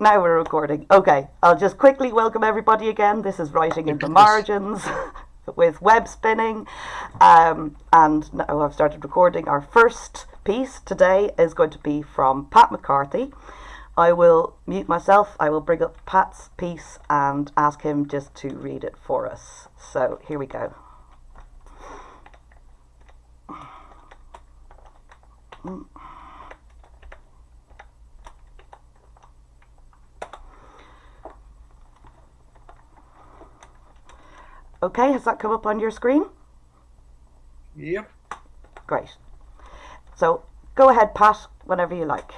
Now we're recording. Okay, I'll just quickly welcome everybody again. This is Writing in the Margins with Web Spinning. Um, and now I've started recording. Our first piece today is going to be from Pat McCarthy. I will mute myself. I will bring up Pat's piece and ask him just to read it for us. So here we go. Mm. Okay, has that come up on your screen? Yep. Great. So go ahead, Pat, whenever you like.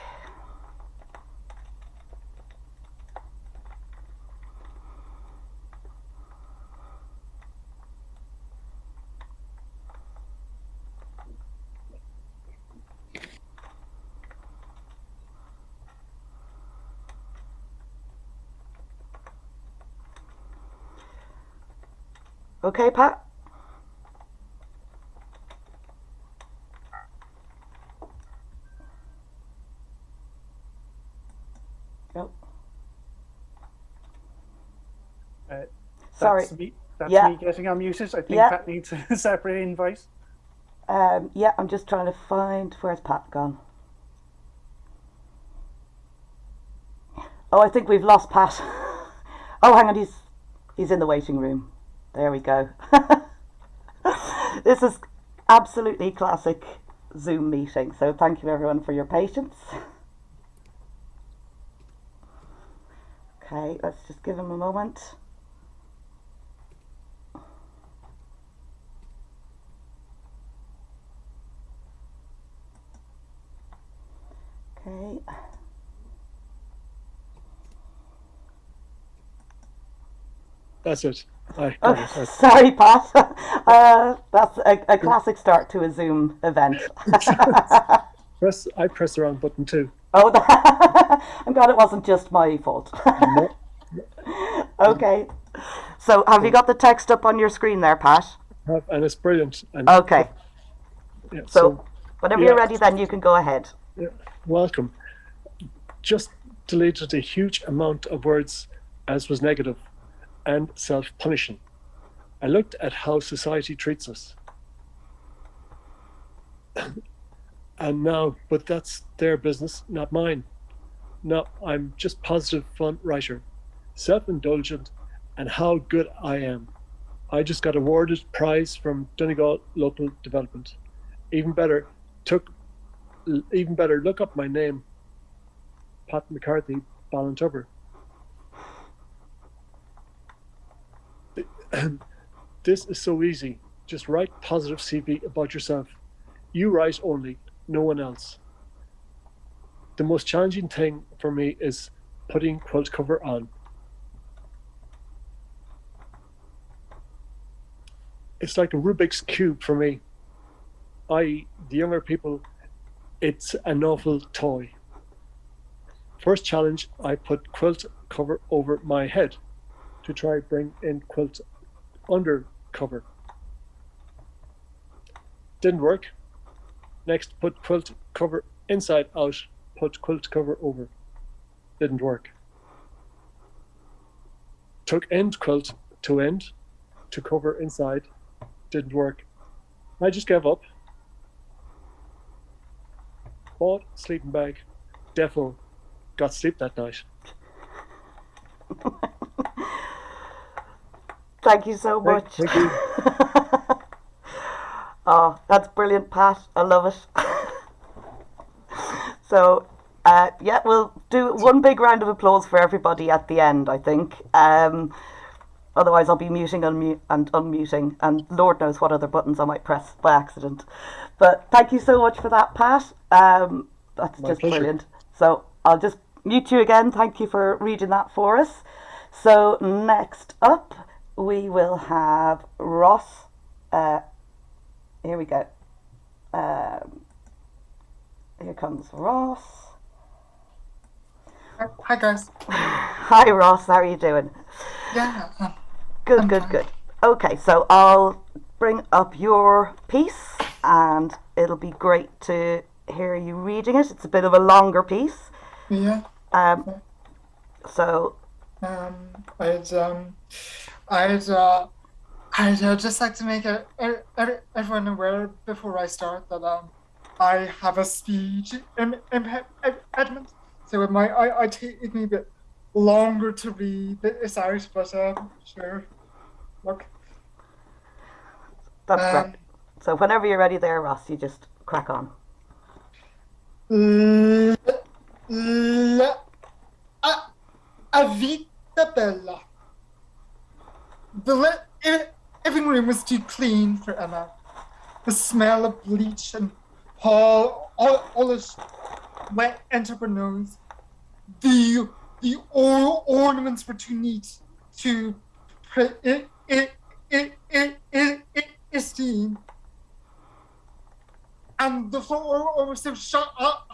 Okay, Pat? Nope. Uh, Sorry. That's me, that's Yeah. me getting unmuted. I think Yeah. Pat needs a separate invite. Um, yeah, I'm just trying to find where's Pat gone. Oh, I think we've lost Pat. Oh, hang on, he's he's in the waiting room. There we go. this is absolutely classic Zoom meeting. So thank you everyone for your patience. Okay, let's just give him a moment. Okay. That's it. Oh, it. Sorry, Pat. Uh, that's a, a classic start to a Zoom event. press. I pressed the wrong button too. oh, I'm glad it wasn't just my fault. No, okay. So, have you got the text up on your screen there, Pat? have- and it's brilliant. And Okay. yeah, So, whenever you're ready, then you can go ahead. yeah, welcome. Just deleted a huge amount of words as was negative and self-punishing. I looked at how society treats us. and now, but that's their business, not mine. No, I'm just positive fun writer, self-indulgent, and how good I am. I just got awarded prize from Donegal Local Development. Even better, took even better, look up my name, Pat McCarthy, Ballintubber. This is so easy. Just write positive CV about yourself. You write only, no one else. The most challenging thing for me is putting quilt cover on. It's like a Rubik's Cube for me. I, the younger people, it's an awful toy. First challenge, I put quilt cover over my head to try bring in quilt under cover. Didn't work. Next, put quilt cover inside out, put quilt cover over. Didn't work. Took end quilt to end to cover inside. Didn't work. I just gave up. Bought sleeping bag. Defo got sleep that night. Thank you so Thank- much. thank you. oh, that's brilliant, Pat. I love it. so, uh, yeah, we'll do one big round of applause for everybody at the end, I think. Um, otherwise, I'll be muting unmu- and unmuting, and Lord knows what other buttons I might press by accident. But thank you so much for that, Pat. Um, that's My just pleasure. brilliant. So, I'll just mute you again. Thank you for reading that for us. So, next up, we will have Ross. Uh, here we go. Um, here comes Ross. Hi guys. Hi, Ross. How are you doing? Yeah. Good, I'm good, fine. good. Okay, so I'll bring up your piece, and it'll be great to hear you reading it. It's a bit of a longer piece. Yeah. Um, So, Um, I'd um, I'd uh, I'd uh, just like to make a, a, a- everyone aware before I start that um, I have a speech im- impe- impediment, so it might I, I take me a bit longer to read this out, but um, sure. Look, that's um, great. So, whenever you're ready there, Ross, you just crack on. L- l- a, a vita bella. The living room was too clean for Emma. The smell of bleach and Olish went into her nose. The the or- ornaments were too neat to pre- i- i- i- i- i- i- esteem and the floor was so shut up,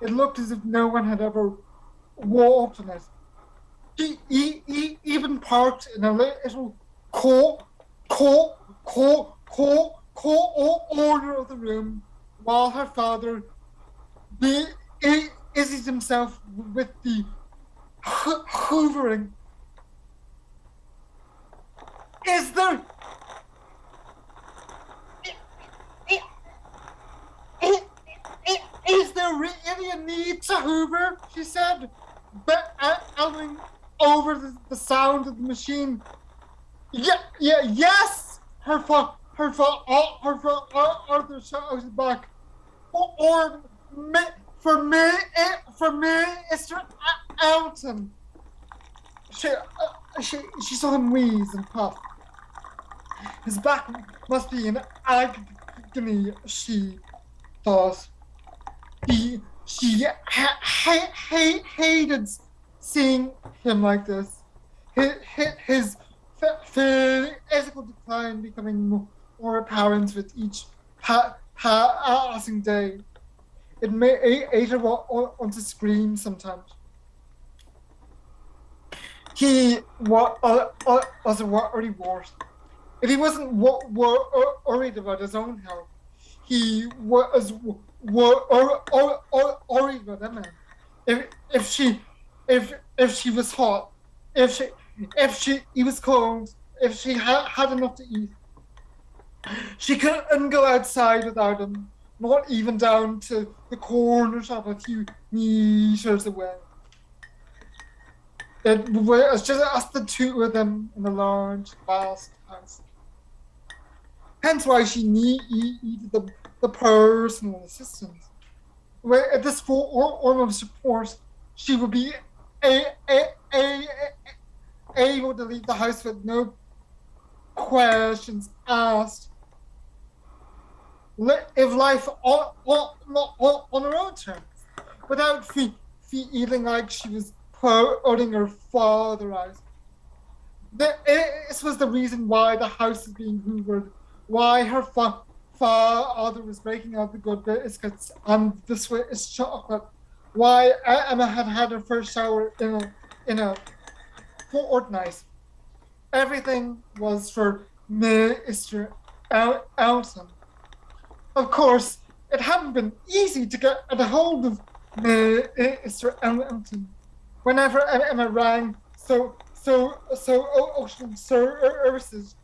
It looked as if no one had ever on it. He, he, he even parked in a little court, court, court, court, court order of the room while her father the, busied himself with the ho- hoovering. Is there Is there really a need to Hoover? She said, elbowing over the, the sound of the machine. Yeah, yeah, yes. Her fa, her fa, uh, her fa, uh, Arthur shouted back. Or, or me, for me, eh, for me, Mr. Elton. She, uh, she, she saw him wheeze and puff. His back must be in agony, she thought. He, she ha- ha- ha- hated seeing him like this. His, his physical decline becoming more, more apparent with each pa- passing day. It made Ada want to scream sometimes. He wa- was already worse. If he wasn't wo- wo- worried about his own health, he was wo- wo- or, or, worried about Emma. If if she if if she was hot, if she if she he was cold, if she had had enough to eat, she couldn't go outside without him. Not even down to the corner shop a few meters away. It was just us the two of them in the large, vast house. Hence why she needed the, the personal assistance. Where at this full form of support, she would be a, a, a, able to leave the house with no questions asked. Live life on, on, on, on her own terms, without fe- feeling like she was putting her father out. This was the reason why the house is being hoovered why her fa- father was breaking out the good biscuits this way Swiss chocolate, why Emma had had her first shower in a in a fortnight. Everything was for Mr. El- Elton. Of course, it hadn't been easy to get a hold of Mr. Elton. Whenever Emma rang, so so so oh, oh, ocean oh, services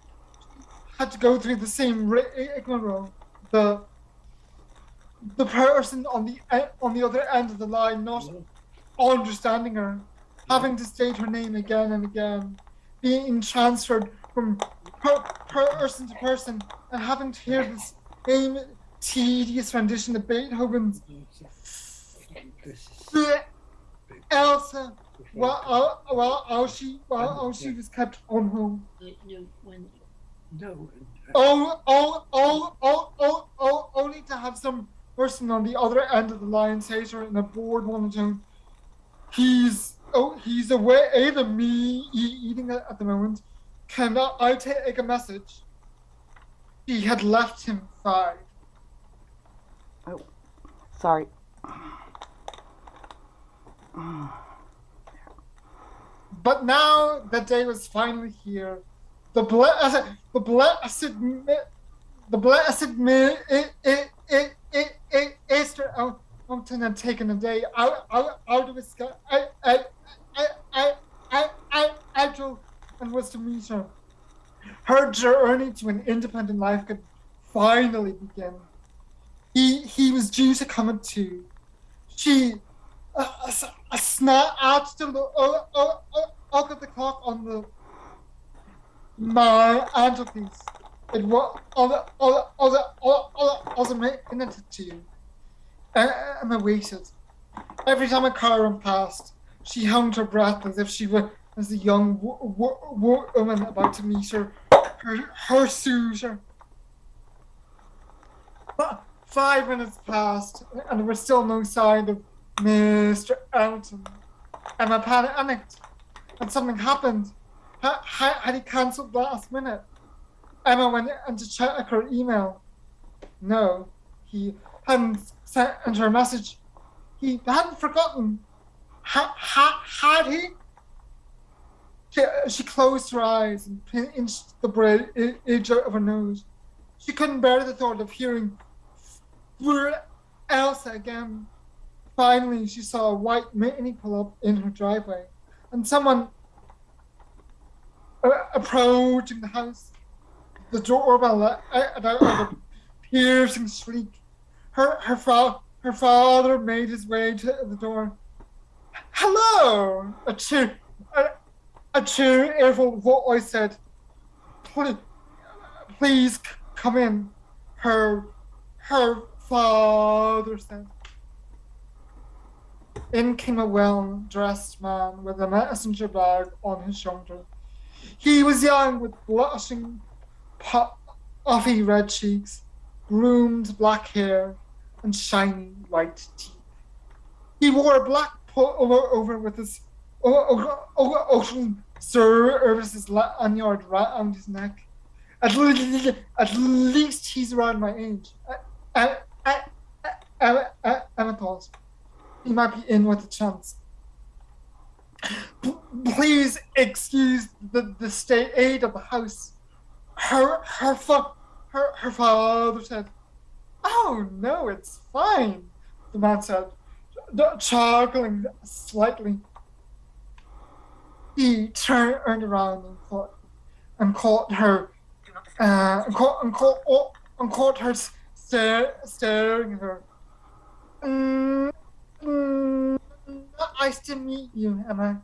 had to go through the same rigmarole. The the person on the on the other end of the line not understanding her, having to state her name again and again, being transferred from per, person to person, and having to hear this same tedious rendition of Beethoven's Elsa while, while, while she while she was kept on home. No. Oh, oh, oh, oh, oh, oh, only to have some person on the other end of the line say to her in a bored monotone, he's, oh, he's away than me eating it at the moment. Can I take a message? He had left him five. Oh, sorry. But now the day was finally here. The blessed, the blessed, the blessed mi- i- i- i- i- i- Easter Mountain had taken a day out, out, out of his sky, I, I, I, I, I, I, I drove and was to meet her. Her journey to an independent life could finally begin. He, he was due to come at two. She, a, a snap at the oh, oh, oh, at the clock on the my mantelpiece. It was other other other other other minute to you. And I waited. Every time a car ran past, she held her breath as if she were as a young wo- wo- wo- woman about to meet her her, her suitor. But five minutes passed, and there was still no sign of Mr. Elton. Emma panicked, and something happened. Ha- ha- had he cancelled last minute? Emma went in to check her email. No, he hadn't sent her a message. He hadn't forgotten. Ha- ha- had he? She, she closed her eyes and pinched the bridge of her nose. She couldn't bear the thought of hearing Elsa again. Finally, she saw a white mini pull up in her driveway, and someone Uh, approaching the house. The doorbell let out uh, a piercing shriek. Her her, fa- her father made his way to the door. Hello, a cheer, a, a cheerful voice said, "Please, please come in." Her her father said. In came a well dressed man with a messenger bag on his shoulder. He was young with blushing, puffy red cheeks, groomed black hair, and shiny white teeth. He wore a black pullover over with his ocean services lanyard around his neck. At least, at least he's around my age. I, I, Emma thought he might be in with a chance. Please excuse the, the state aid of the house. Her her fa- her her father said, "Oh no, it's fine." The man said, chuckling slightly. He turned around and caught and caught her uh, and caught and caught oh, and caught her stare, staring at her. Mm, mm, nice to meet you, Emma.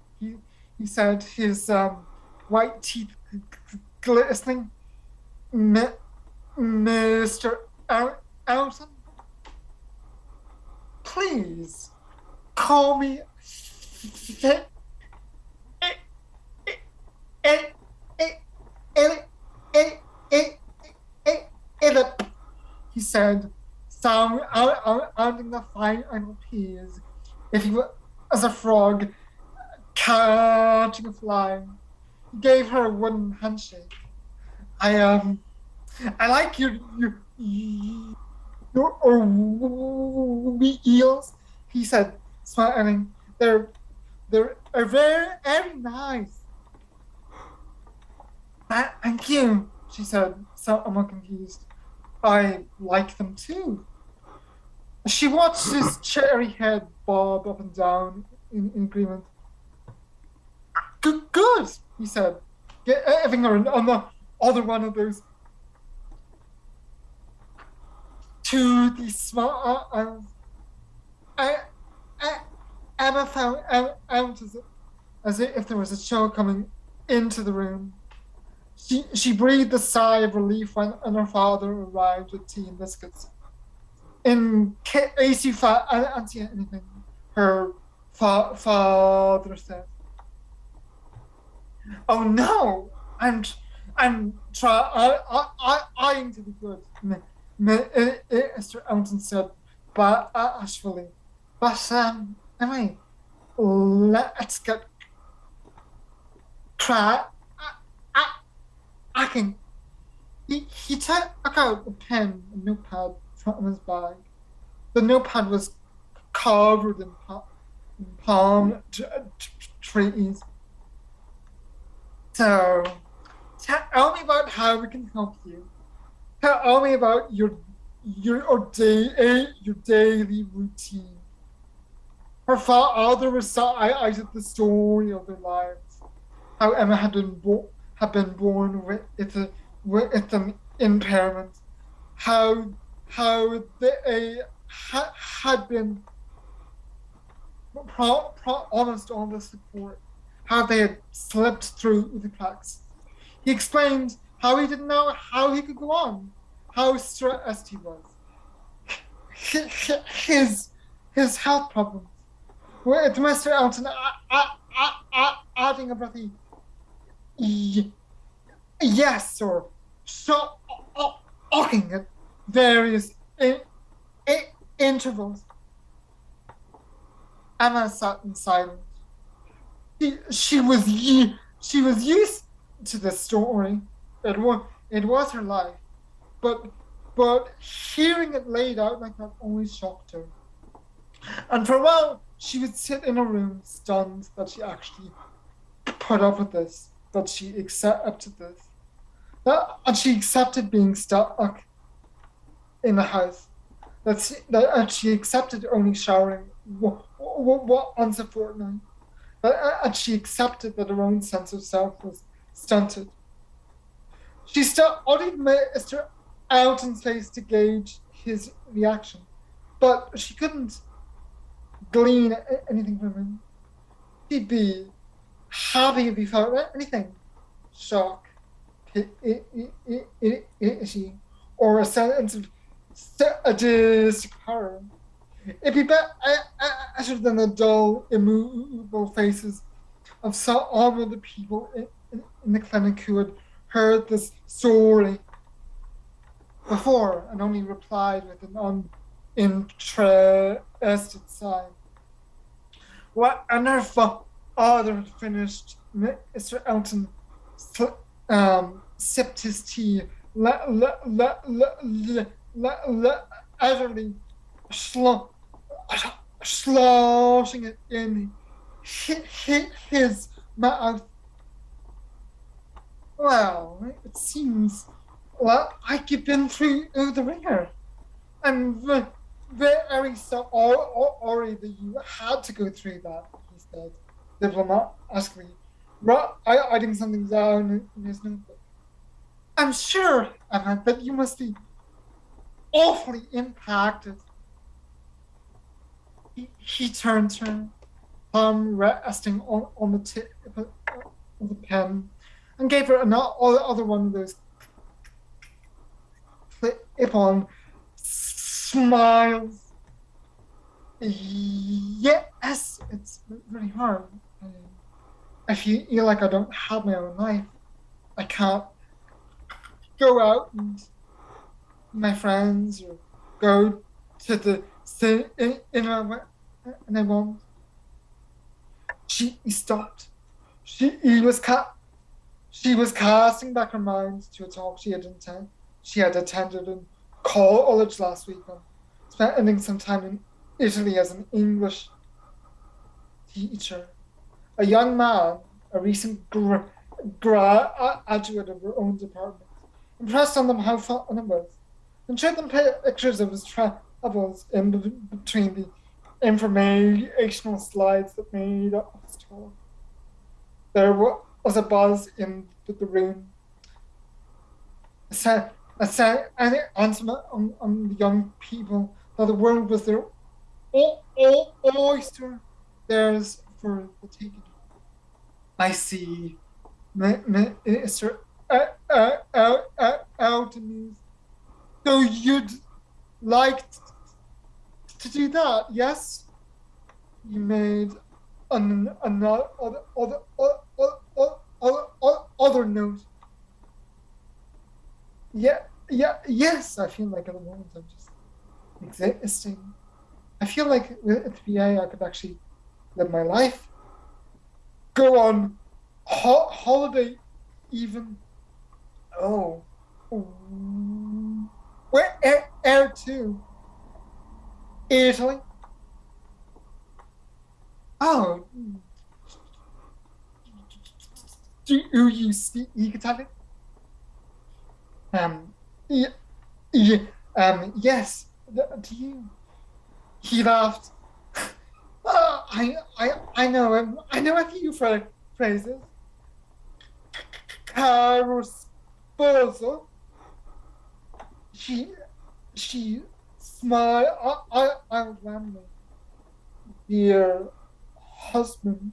He, said, his um, white teeth glistening. Mr. Elton? Please, call me. He said, sound sounding the fine final P's. If he was a frog catching a fly, he gave her a wooden handshake. I um, I like your your your or we eels. He said, smiling. They're they're are very very nice. "Uh, Thank you, she said, somewhat confused. I like them too. She watched his cherry head bob up and down in, in agreement. Good, good, he said, giving her the other one of those toothy small eyes. I, I, Emma found out, as, as if there was a chill coming into the room. She, she breathed a sigh of relief when, when her father arrived with tea and biscuits. In case you fa- I don't see anything, her fa- father said. Oh no! I'm I'm try I I I eyeing to be good. M- M- uh, uh, Mr. Elton said, but uh, bashfully. But um, anyway, let's get try. I, I, I can. He he took out a pen and notepad from his bag. The notepad was covered in, pa- in palm trees. So, tell me about how we can help you. Tell me about your your day your daily routine. Her father did the story of their lives, how Emma had been bo- had been born with it a, with an impairment, how how they ha, had been pro, pro, honest on the support, how they had slipped through the cracks. He explained how he didn't know how he could go on, how stressed he was, his his health problems. With Mr. Elton adding a breathy yes or shocking at various in, in, intervals. Emma sat in silence. She, she was she was used to the story. It was it was her life, but but hearing it laid out like that always shocked her. And for a while, she would sit in a room stunned that she actually put up with this, that she accepted this, that, and she accepted being stuck in the house. That she, that and she accepted only showering once a fortnight. That, uh, and she accepted that her own sense of self was stunted. She studied Mr. Elton's face to gauge his reaction, but she couldn't glean anything from him. He'd be happy if he felt anything shock, pity, or a sense of sadistic horror. It'd be better than the dull, immovable faces of some of the people in, in, the clinic who had heard this story before and only replied with an uninterested sigh. What on earth had finished Mr. Elton um, sipped his tea, le- le- le- le- le- le- utterly sl- sloshing it in his mouth. Well, it seems well, like you've been through the ringer. I'm very sorry that you had to go through that, he said diplomatically, writing something down in his notebook. I'm sure, Emma, that you must be awfully impacted. He, turned her, palm resting on, on the tip of the pen, and gave her another other one of those clip-on smiles. Yes, it's very hard. I feel like I don't have my own life. I can't go out and my friends or go to the cinema and I won't. She stopped. She he was ca- she was casting back her mind to a talk she had attended. She had attended in college last week and spending some time in Italy as an English teacher. A young man, a recent gra- graduate of her own department, impressed on them how fun it was, and showed them pictures of his travels in between the informational slides that made up his talk. There was a buzz in the room. A sense, a sense, answer on, on the young people that the world was their all, all oyster. There's for the taking. I see Mr. Uh, uh, uh, uh. So you'd like to do that, yes? You made an, another other, other, other, other, other note. Yeah, yeah, yes. I feel like at the moment I'm just existing. I feel like with VA I could actually live my life, go on ho- holiday, even. Oh, where air, to? Italy. Oh, do you speak Italian? Um, yeah, Um, yes. Do you? He laughed. "Uh, I, I, I know. I know a few phra- phrases. Caro sposo. She, she smiled. I, I, I rambling. Dear husband.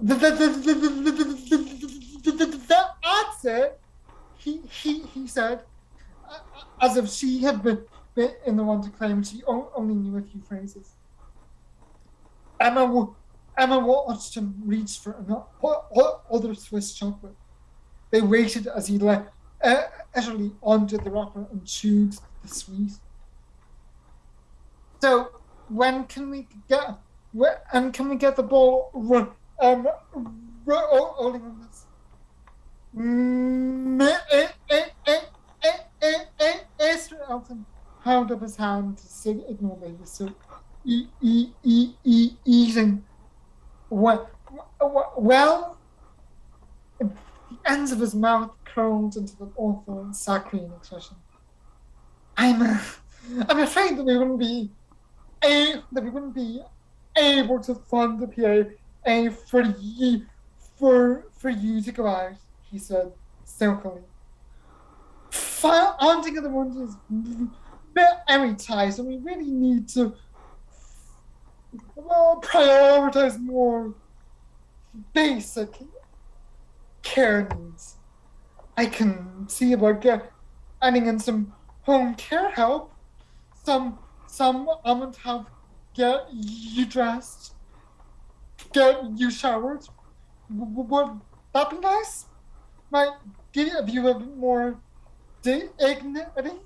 The, the, the, the, the, the, the, the, answer, he, he, he said, uh, as if she had been, been in the one to claim she only knew a few phrases. Emma, Emma watched him reach for another other Swiss chocolate. They waited as he let uh, utterly onto the wrapper and chewed the sweet. So, when can we get? Where, and can we get the ball um, ro- oh, rolling on this? Esther Elton held up his hand to signal he was still e- e- e- e- eating. Well, well, the ends of his mouth curled into an awful saccharine expression. I'm, I'm afraid that we wouldn't be, a that we wouldn't be able to fund the PA for you, for for you to go out. He said silkily. Funding of the ones is very tight, and we really need to well, prioritize more basic care needs. I can see about get, adding in some home care help. Some some going to get you dressed, get you showered. Would that be nice? Might give you a bit more dignity.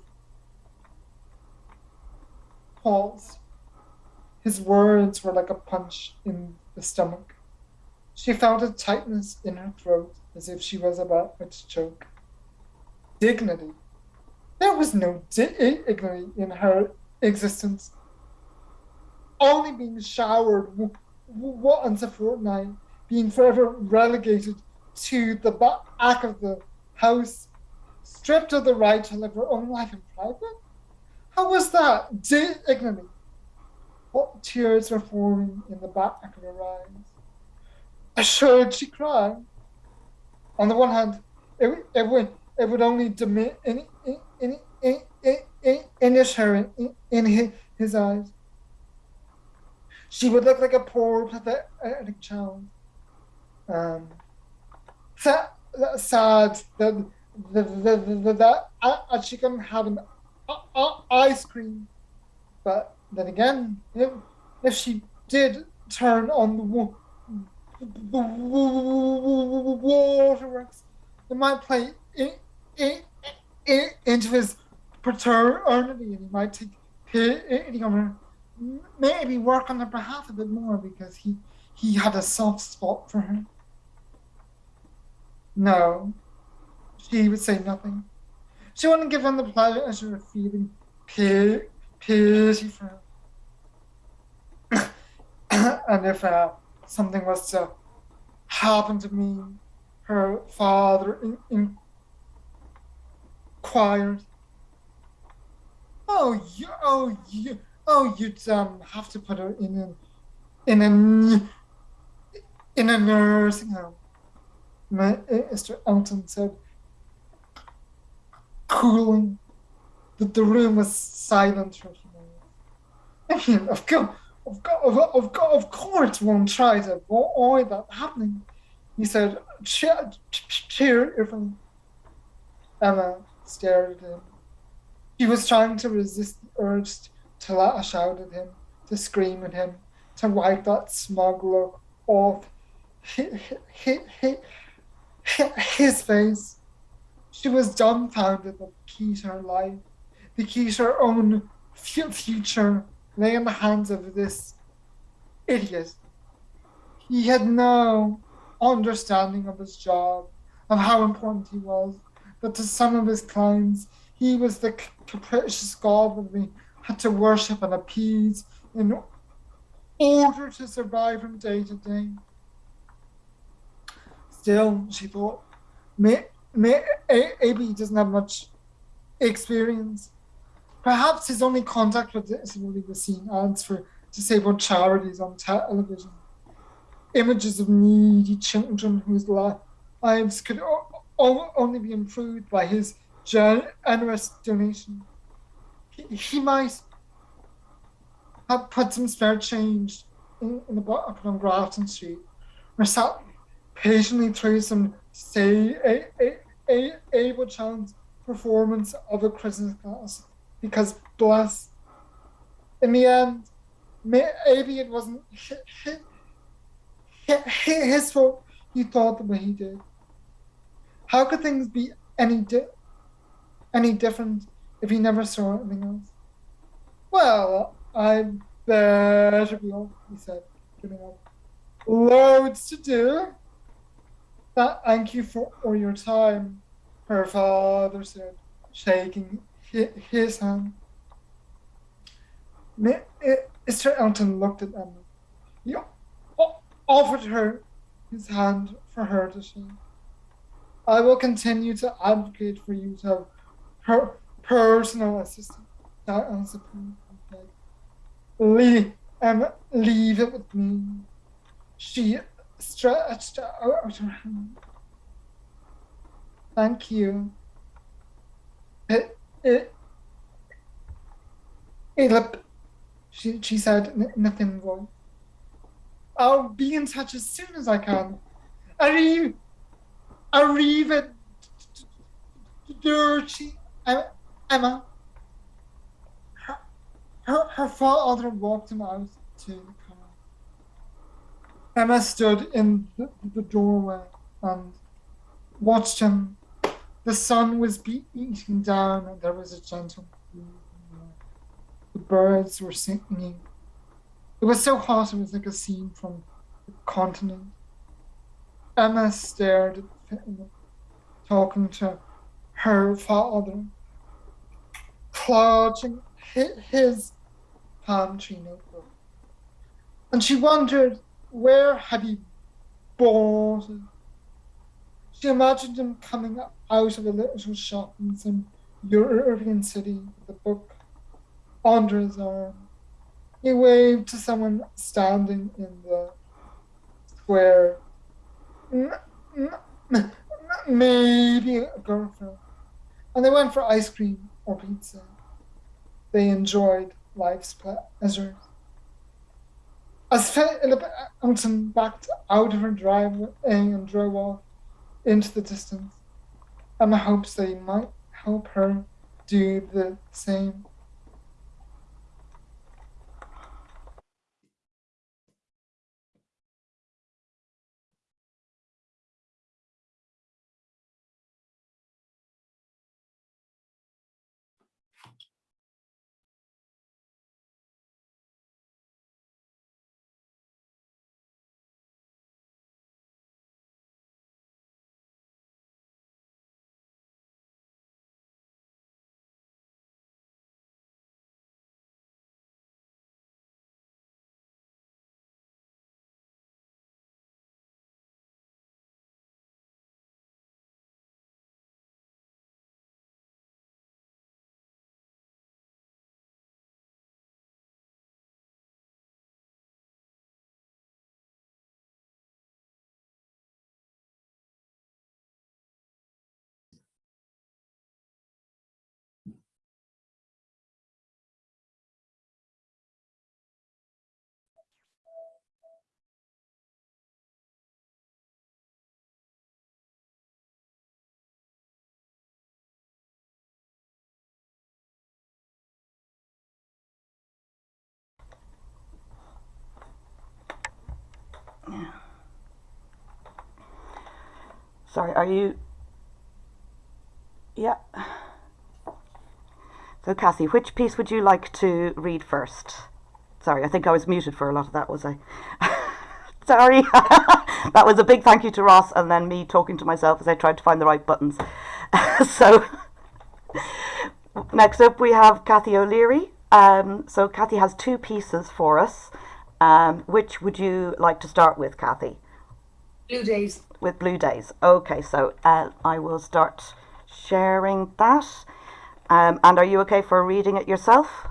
Pause. His words were like a punch in the stomach. She felt a tightness in her throat as if she was about to choke. Dignity. There was no dignity in her existence. Only being showered once a fortnight, being forever relegated to the back of the house, stripped of the right to live her own life in private? How was that dignity? What tears were forming in the back of her eyes? Assured she cried. On the one hand, it, it would it would only diminish in in in in in, her in, in his, his eyes. She would look like a poor pathetic child. Um, sad, sad that that she couldn't have an ice cream, but then again, if, if she did turn on the, waterworks, it might play in, in, in, into his paternity and he might take pity on her. Maybe work on her behalf a bit more because he, he had a soft spot for her. No, she would say nothing. She wouldn't give him the pleasure of feeling pity, pity for him. and if uh, something was to happen to me, her father in, in inquired, "Oh, you, oh, you, oh, you'd um have to put her in a, in a, in a nursing home." Mr. Elton said, cooling. That the room was silent for a few. I mean, of course, of course, of course, of course, won't try to avoid that happening. He said, cheer, cheerfully. Emma stared at him. She was trying to resist the urge to lash out at him, to scream at him, to wipe that smug look off his, his face. She was dumbfounded that the key to her life, the key to her own future, lay in the hands of this idiot. He had no understanding of his job, of how important he was, but to some of his clients, he was the capricious god that they had to worship and appease in order to survive from day to day. Still, she thought, may, doesn't have much experience. Perhaps his only contact with disability was seeing ads for disabled charities on television. Images of needy children whose lives could only be improved by his generous donation. He, might have put some spare change in, in the bucket on Grafton Street, or sat patiently through some say a, a, a, able child's performance of a Christmas class because bless in the end maybe it wasn't his, fault. He thought the way he did. How could things be any di- any different if he never saw anything else? Well i better be off he said giving up loads to do. Thank you for all your time her father said shaking his hand. Mr. Elton looked at Emma. He offered her his hand for her to shake. I will continue to advocate for you to have her personal assistant. Leave, Emma, leave it with me. She stretched out her hand. Thank you. Uh, Caleb, she, she said in a thin. I'll be in touch as soon as I can. Arrive, arrive dirty uh, Emma. Her, her, her father walked him out to the car. Emma stood in the, the doorway and watched him. The sun was beating down and there was a gentle breeze. The birds were singing. It was so hot, it was like a scene from the continent. Emma stared at him, talking to her father, clutching his palm tree notebook. And she wondered where had he bought it. She imagined him coming out of a little shop in some European city with a book under his arm. He waved to someone standing in the square. Maybe a girlfriend. And they went for ice cream or pizza. They enjoyed life's pleasures. As Philip Elton backed out of her driveway and drove off into the distance, Emma hopes they might help her do the same. Sorry, are you? Yeah. So, Cassie, which piece would you like to read first? Sorry, I think I was muted for a lot of that, was I? Sorry. that was a big thank you to Ross and then me talking to myself as I tried to find the right buttons. so, next up we have Kathy O'Leary. Um, so, Kathy has two pieces for us. Um, which would you like to start with, Kathy? Blue Days. With Blue Days. Okay, so uh, I will start sharing that. Um, and are you okay for reading it yourself?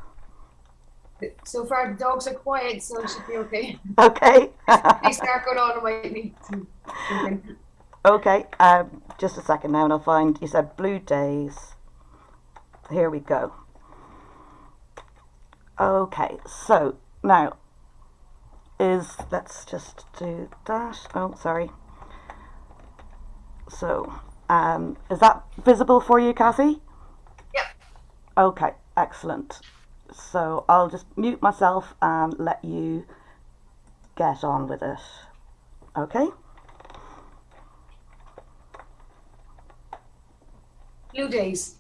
So far, the dogs are quiet, so it should be okay. Okay. They start going on, I might need to. jump in. okay. Um, just a second now, and I'll find. You said blue days. Here we go. Okay. So now is let's just do that. Oh, sorry. So, um, is that visible for you, Cassie? Yep. Okay, excellent. So I'll just mute myself and let you get on with it. Okay? Blue days.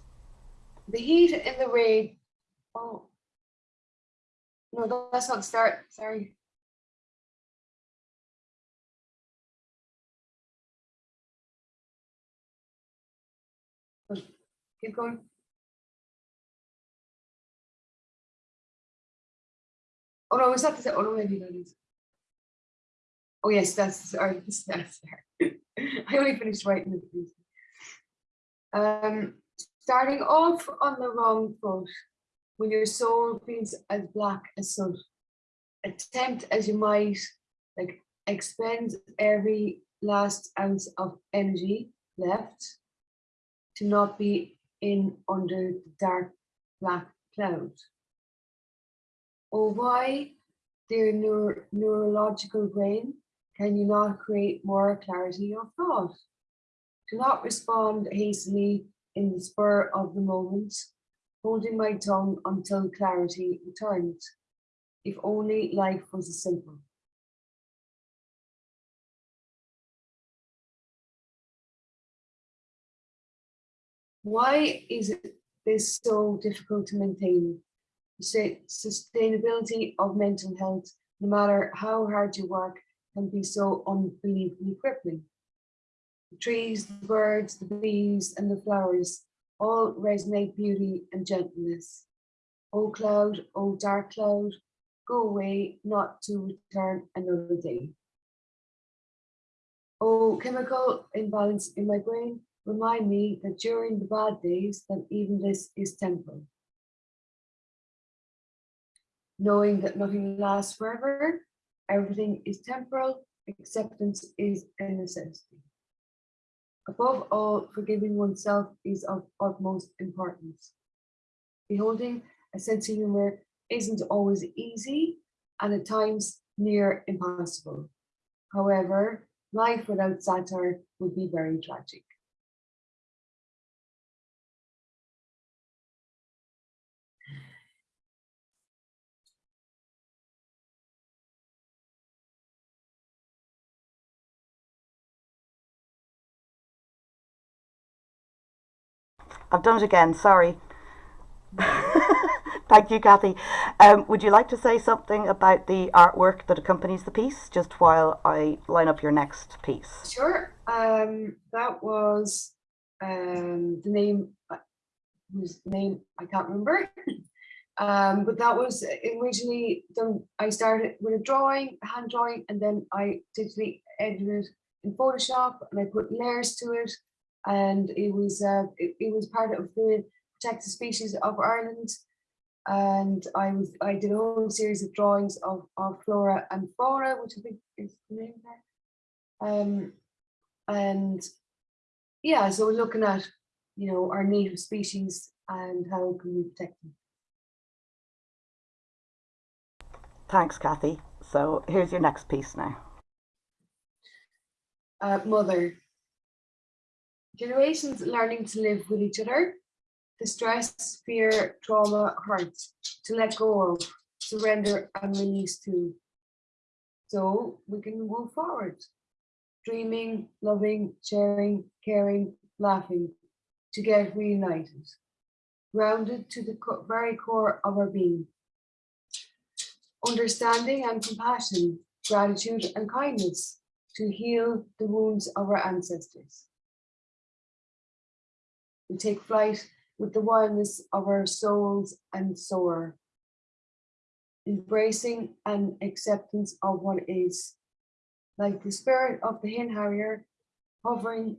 The heat in the rain. Oh. No, that's not the start. Sorry. Keep going. Oh no, is that the oh no maybe that is. Oh yes, that's sorry, that's there. I only finished writing it. please. Um, starting off on the wrong foot, when your soul feels as black as soot, attempt as you might, like expend every last ounce of energy left to not be in under the dark black cloud. Oh, why, dear neuro neurological brain, can you not create more clarity of thought? Do not respond hastily in the spur of the moment, holding my tongue until clarity returns. If only life was as simple. Why is it this so difficult to maintain? Sustainability of mental health, no matter how hard you work, can be so unbelievably crippling. The trees, the birds, the bees, and the flowers all resonate beauty and gentleness. O cloud, O dark cloud, go away, not to return another day. O chemical imbalance in my brain, remind me that during the bad days that even this is temporal. Knowing that nothing lasts forever, everything is temporal, acceptance is a necessity. Above all, forgiving oneself is of utmost importance. Beholding a sense of humor isn't always easy and at times near impossible. However, life without satire would be very tragic. I've done it again, sorry. Thank you, Kathy. Um, would you like to say something about the artwork that accompanies the piece, just while I line up your next piece? Sure. Um, that was um, the name, uh, whose name I can't remember. um, but that was originally done. I started with a drawing, a hand drawing, and then I digitally edited it in Photoshop, and I put layers to it. And it was uh, it, it was part of the protected species of Ireland and I was I did a whole series of drawings of, of flora and fauna, which I think is the name there. Um, and yeah, so we're looking at you know our native species and how can we protect them. Thanks, Kathy. So here's your next piece now. Uh, mother. Generations learning to live with each other the stress, fear, trauma, hurt, to let go of, surrender and release to. So we can move forward, dreaming, loving, sharing, caring, laughing, to get reunited, grounded to the co very core of our being. Understanding and compassion, gratitude and kindness, to heal the wounds of our ancestors. We take flight with the wildness of our souls and soar. Embracing and acceptance of what is, like the spirit of the hen harrier, hovering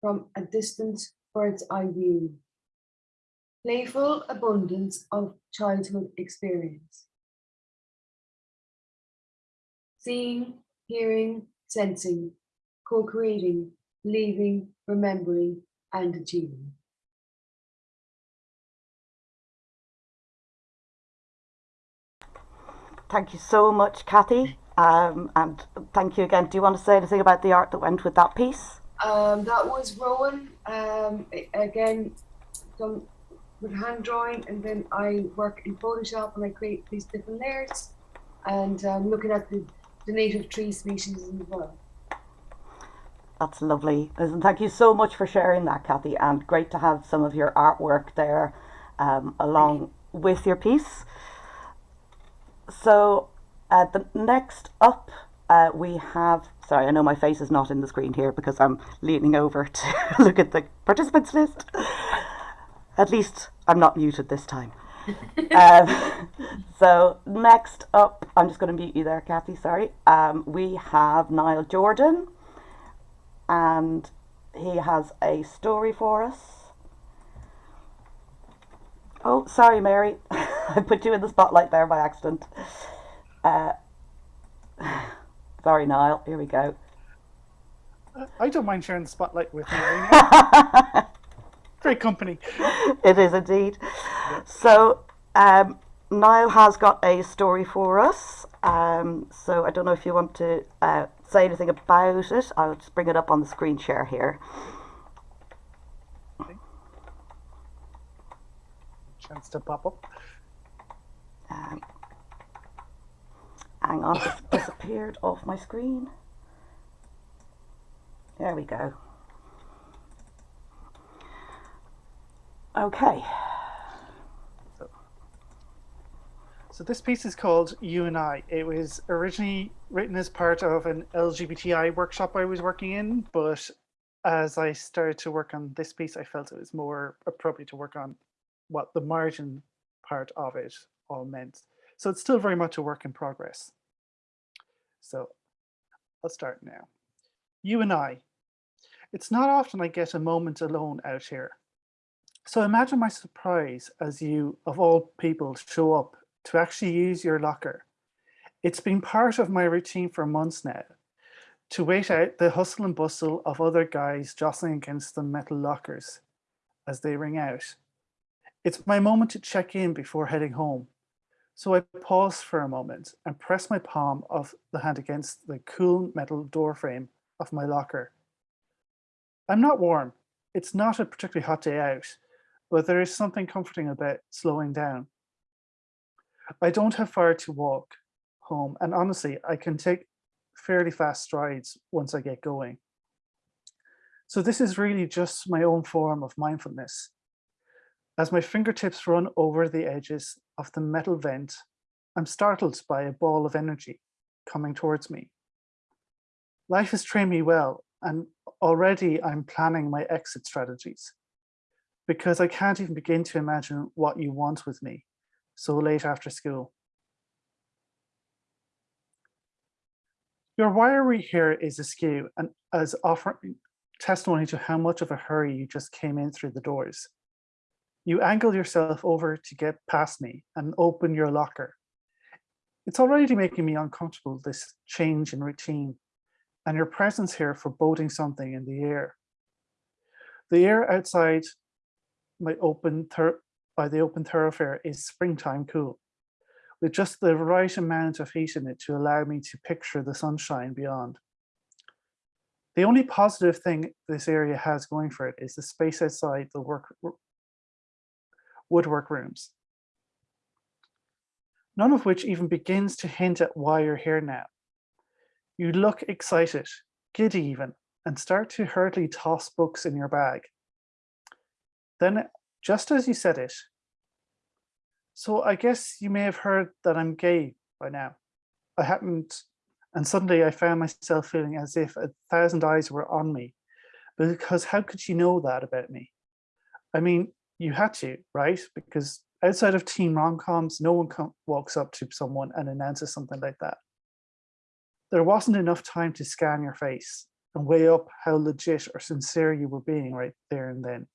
from a distant bird's eye view. playful abundance of childhood experience. Seeing, hearing, sensing, co-creating, believing, remembering, and achieving. Thank you so much, Kathy. Um, and thank you again. Do you want to say anything about the art that went with that piece? Um, that was Rowan. Um, again, done with hand drawing, and then I work in Photoshop and I create these different layers. And um, looking at the, the native tree species as well. That's lovely. Listen, thank you so much for sharing that, Kathy, and great to have some of your artwork there um, along with your piece. So, uh, the next up, uh, we have. Sorry, I know my face is not in the screen here because I'm leaning over to look at the participants list. At least I'm not muted this time. um, so next up, I'm just going to mute you there, Kathy. Sorry. Um, we have Niall Jordan and he has a story for us. Oh, sorry, Mary. I put you in the spotlight there by accident. Uh, sorry, Niall. Here we go. Uh, I don't mind sharing the spotlight with you. you. Great company. it is indeed. So, um, Niall has got a story for us. Um, so, I don't know if you want to uh, say anything about it. I'll just bring it up on the screen share here. Chance to pop up. Um, hang on, it's disappeared off my screen. There we go. Okay. So this piece is called You and I. It was originally written as part of an LGBTI workshop I was working in, but as I started to work on this piece, I felt it was more appropriate to work on what the margin part of it all meant. So it's still very much a work in progress. So I'll start now. You and I. It's not often I get a moment alone out here. So imagine my surprise as you, of all people, show up to actually use your locker. It's been part of my routine for months now to wait out the hustle and bustle of other guys jostling against the metal lockers as they ring out. It's my moment to check in before heading home. So I pause for a moment and press my palm of the hand against the cool metal door frame of my locker. I'm not warm. It's not a particularly hot day out, but there is something comforting about slowing down. I don't have far to walk home, and honestly, I can take fairly fast strides once I get going. So this is really just my own form of mindfulness. As my fingertips run over the edges of the metal vent, I'm startled by a ball of energy coming towards me. Life has trained me well, and already I'm planning my exit strategies because I can't even begin to imagine what you want with me so late after school. Your wiring here is askew and as offering testimony to how much of a hurry you just came in through the doors. You angle yourself over to get past me and open your locker. It's already making me uncomfortable, this change in routine, and your presence here foreboding something in the air. The air outside my open by the open thoroughfare is springtime cool, with just the right amount of heat in it to allow me to picture the sunshine beyond. The only positive thing this area has going for it is the space outside the work woodwork rooms. None of which even begins to hint at why you're here now. You look excited, giddy even, and start to hurriedly toss books in your bag. Then, just as you said it, so I guess you may have heard that I'm gay by now. I hadn't, and suddenly I found myself feeling as if a thousand eyes were on me, because how could she know that about me? I mean, you had to, right? Because outside of teen rom-coms, no one walks up to someone and announces something like that. There wasn't enough time to scan your face and weigh up how legit or sincere you were being right there and then.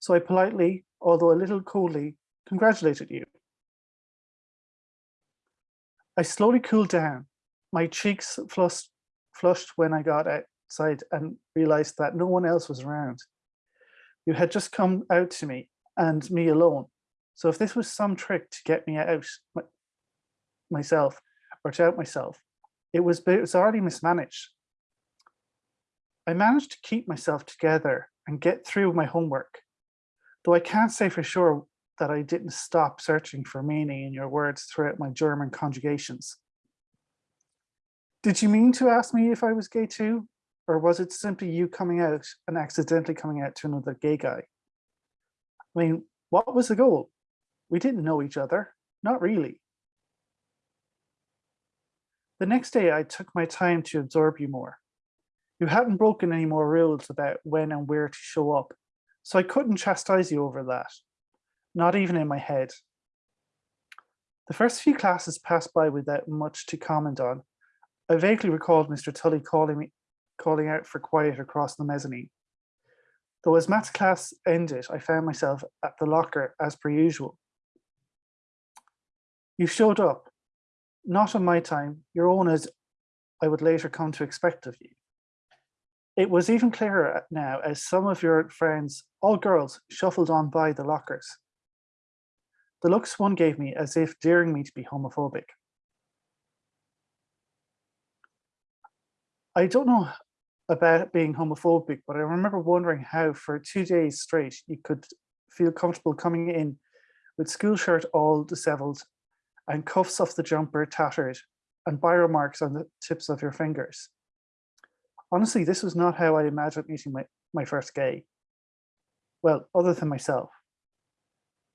So I politely, although a little coldly, congratulated you. I slowly cooled down, my cheeks flushed, flushed when I got outside and realized that no one else was around. You had just come out to me and me alone. So if this was some trick to get me out my, myself or to out myself, it was, it was already mismanaged. I managed to keep myself together and get through my homework, though I can't say for sure that I didn't stop searching for meaning in your words throughout my German conjugations. Did you mean to ask me if I was gay too? Or was it simply you coming out and accidentally coming out to another gay guy? I mean, what was the goal? We didn't know each other, not really. The next day, I took my time to absorb you more. You hadn't broken any more rules about when and where to show up, so I couldn't chastise you over that, not even in my head. The first few classes passed by without much to comment on. I vaguely recalled Mr. Tully calling me, calling out for quiet across the mezzanine. Though as maths class ended, I found myself at the locker as per usual. You showed up, not on my time, your own as I would later come to expect of you. It was even clearer now as some of your friends, all girls, shuffled on by the lockers. The looks one gave me as if daring me to be homophobic. I don't know about being homophobic, but I remember wondering how for two days straight you could feel comfortable coming in with school shirt all disheveled and cuffs off the jumper tattered and biro marks on the tips of your fingers. Honestly, this was not how I imagined meeting my, my first gay. Well, other than myself.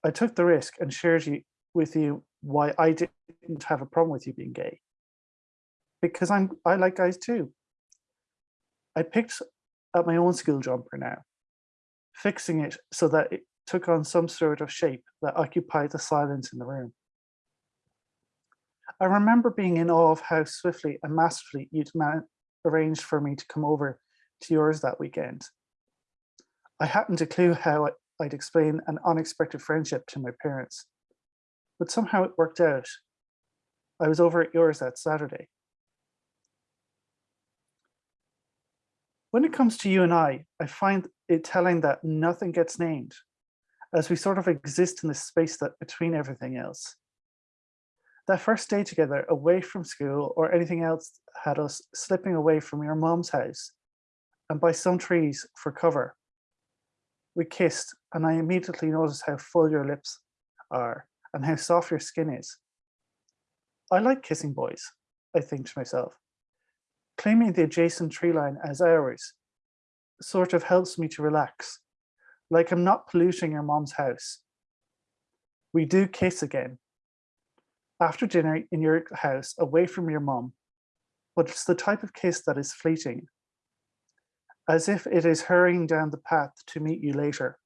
I took the risk and shared you, with you why I didn't have a problem with you being gay. Because I'm I like guys too. I picked up my own school jumper now, fixing it so that it took on some sort of shape that occupied the silence in the room. I remember being in awe of how swiftly and masterfully you'd arranged for me to come over to yours that weekend. I hadn't a clue how I'd explain an unexpected friendship to my parents, but somehow it worked out. I was over at yours that Saturday. When it comes to you and I, I find it telling that nothing gets named, as we sort of exist in this space that between everything else. That first day together away from school or anything else had us slipping away from your mom's house and by some trees for cover. We kissed and I immediately noticed how full your lips are and how soft your skin is. I like kissing boys, I think to myself claiming the adjacent tree line as ours sort of helps me to relax, like I'm not polluting your mom's house. We do kiss again. After dinner in your house, away from your mom, but it's the type of kiss that is fleeting, as if it is hurrying down the path to meet you later.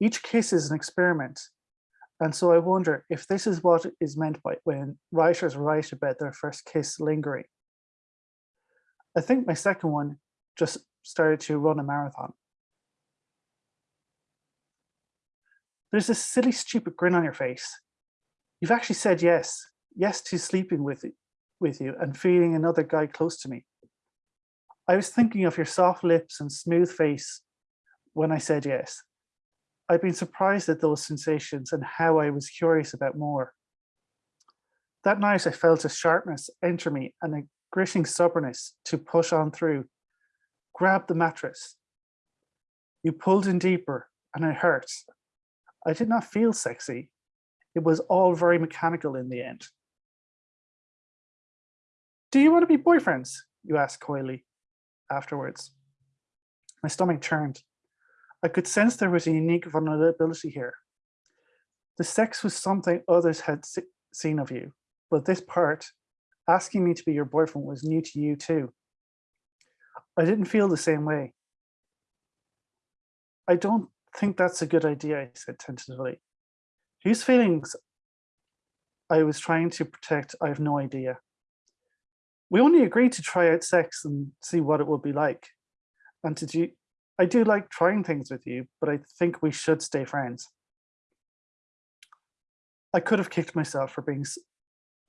Each kiss is an experiment, and so I wonder if this is what is meant by when writers write about their first kiss lingering. I think my second one just started to run a marathon. There's this silly, stupid grin on your face. You've actually said yes, yes to sleeping with, with you and feeling another guy close to me. I was thinking of your soft lips and smooth face when I said yes. I've been surprised at those sensations and how I was curious about more. That night I felt a sharpness enter me and gritting stubbornness to push on through. Grab the mattress. You pulled in deeper and it hurt. I did not feel sexy. It was all very mechanical in the end. Do you want to be boyfriends? You asked coyly afterwards. My stomach churned. I could sense there was a unique vulnerability here. The sex was something others had seen of you, but this part asking me to be your boyfriend was new to you too. I didn't feel the same way. I don't think that's a good idea, I said tentatively. Whose feelings I was trying to protect, I have no idea. We only agreed to try out sex and see what it would be like, and to do I do like trying things with you, but I think we should stay friends. I could have kicked myself for being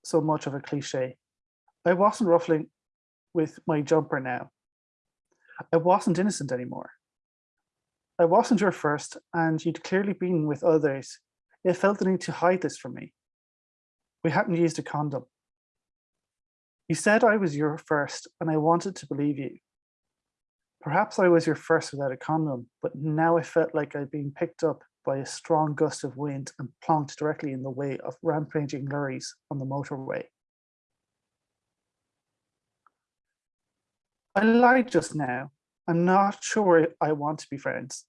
so much of a cliche. I wasn't ruffling with my jumper now. I wasn't innocent anymore. I wasn't your first, and you'd clearly been with others. It felt the need to hide this from me. We hadn't used a condom. You said I was your first, and I wanted to believe you. Perhaps I was your first without a condom, but now I felt like I'd been picked up by a strong gust of wind and plonked directly in the way of rampaging lorries on the motorway. I lied just now. I'm not sure I want to be friends,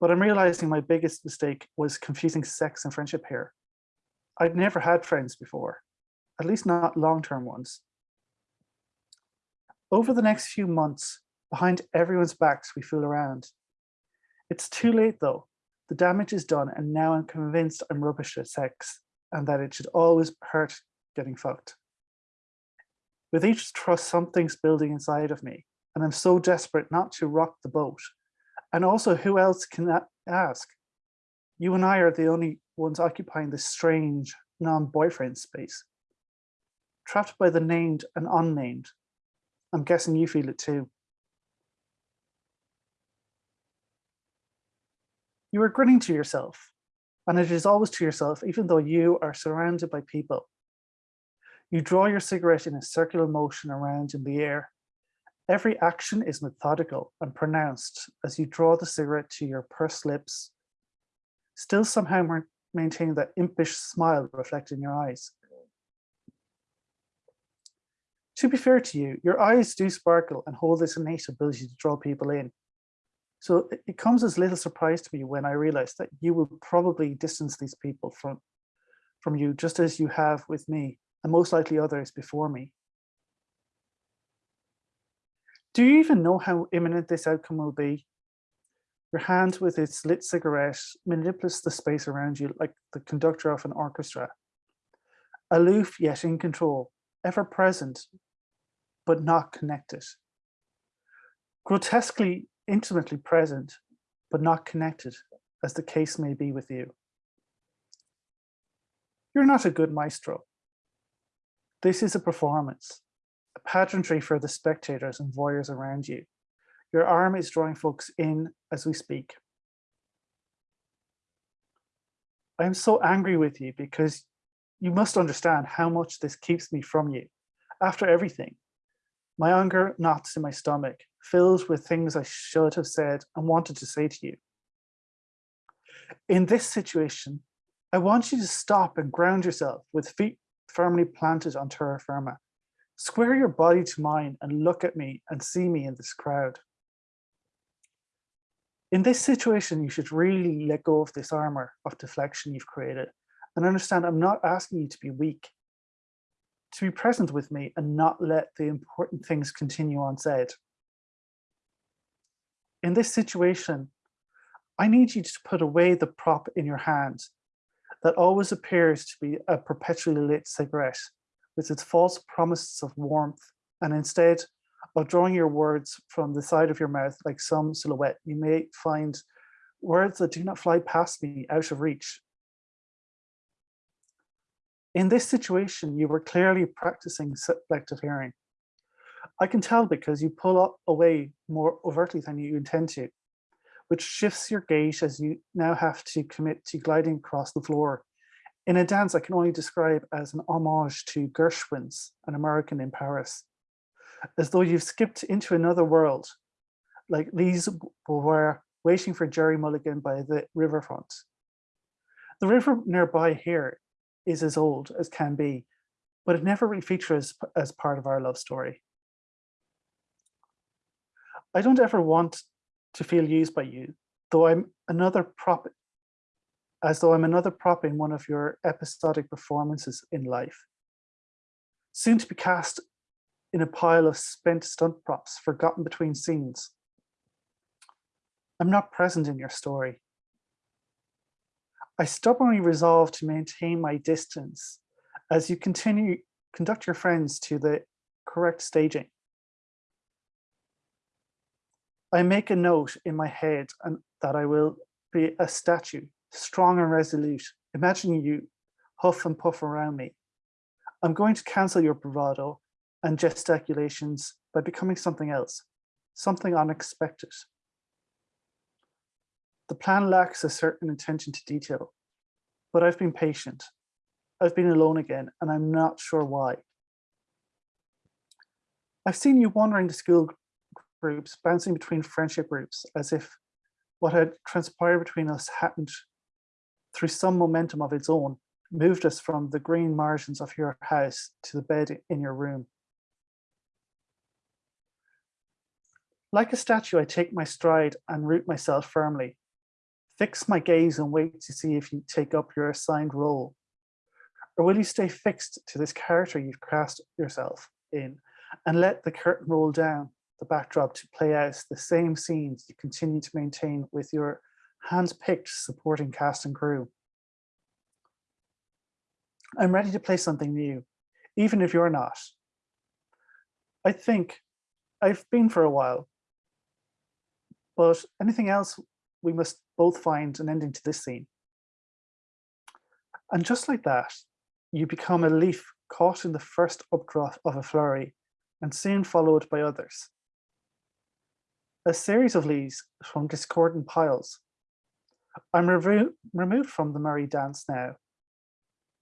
but I'm realizing my biggest mistake was confusing sex and friendship here. I'd never had friends before, at least not long-term ones. Over the next few months, behind everyone's backs, we fool around. It's too late though. The damage is done and now I'm convinced I'm rubbish at sex and that it should always hurt getting fucked. With each trust, something's building inside of me and I'm so desperate not to rock the boat. And also who else can ask? You and I are the only ones occupying this strange non-boyfriend space. Trapped by the named and unnamed. I'm guessing you feel it too. You are grinning to yourself, and it is always to yourself, even though you are surrounded by people. You draw your cigarette in a circular motion around in the air. Every action is methodical and pronounced as you draw the cigarette to your pursed lips, still somehow ma- maintaining that impish smile reflected in your eyes. To be fair to you, your eyes do sparkle and hold this innate ability to draw people in. So it comes as little surprise to me when I realize that you will probably distance these people from, from you just as you have with me and most likely others before me. Do you even know how imminent this outcome will be? Your hand with its lit cigarette manipulates the space around you like the conductor of an orchestra. Aloof yet in control, ever present, but not connected. Grotesquely intimately present, but not connected, as the case may be with you. You're not a good maestro. This is a performance, a pageantry for the spectators and voyeurs around you. Your arm is drawing folks in as we speak. I am so angry with you because you must understand how much this keeps me from you. After everything, my anger knots in my stomach, filled with things I should have said and wanted to say to you. In this situation, I want you to stop and ground yourself with feet firmly planted on terra firma. Square your body to mine and look at me and see me in this crowd. In this situation, you should really let go of this armor of deflection you've created and understand I'm not asking you to be weak, to be present with me and not let the important things continue unsaid. In this situation, I need you to put away the prop in your hand that always appears to be a perpetually lit cigarette with its false promises of warmth and instead of drawing your words from the side of your mouth like some silhouette, you may find words that do not fly past me out of reach. In this situation, you were clearly practicing selective hearing. I can tell because you pull up away more overtly than you intend to, which shifts your gait as you now have to commit to gliding across the floor in a dance I can only describe as an homage to Gershwin's An American in Paris, as though you've skipped into another world, like these were waiting for Jerry Mulligan by the riverfront. The river nearby here is as old as can be, but it never really features as part of our love story. I don't ever want to feel used by you, though I'm another prop, as though I'm another prop in one of your episodic performances in life. Soon to be cast in a pile of spent stunt props forgotten between scenes. I'm not present in your story. I stubbornly resolve to maintain my distance as you continue conduct your friends to the correct staging. I make a note in my head and that I will be a statue, strong and resolute, imagining you huff and puff around me. I'm going to cancel your bravado and gesticulations by becoming something else, something unexpected. The plan lacks a certain attention to detail, but I've been patient. I've been alone again, and I'm not sure why. I've seen you wandering the school groups, bouncing between friendship groups, as if what had transpired between us hadn't, through some momentum of its own, moved us from the green margins of your house to the bed in your room. Like a statue, I take my stride and root myself firmly. Fix my gaze and wait to see if you take up your assigned role. Or will you stay fixed to this character you've cast yourself in and let the curtain roll down the backdrop to play out the same scenes you continue to maintain with your hand-picked supporting cast and crew. I'm ready to play something new, even if you're not. I think I've been for a while, but anything else, we must both find an ending to this scene. And just like that, you become a leaf caught in the first updraft of a flurry and soon followed by others. A series of leaves from discordant piles. I'm remo removed from the merry dance now,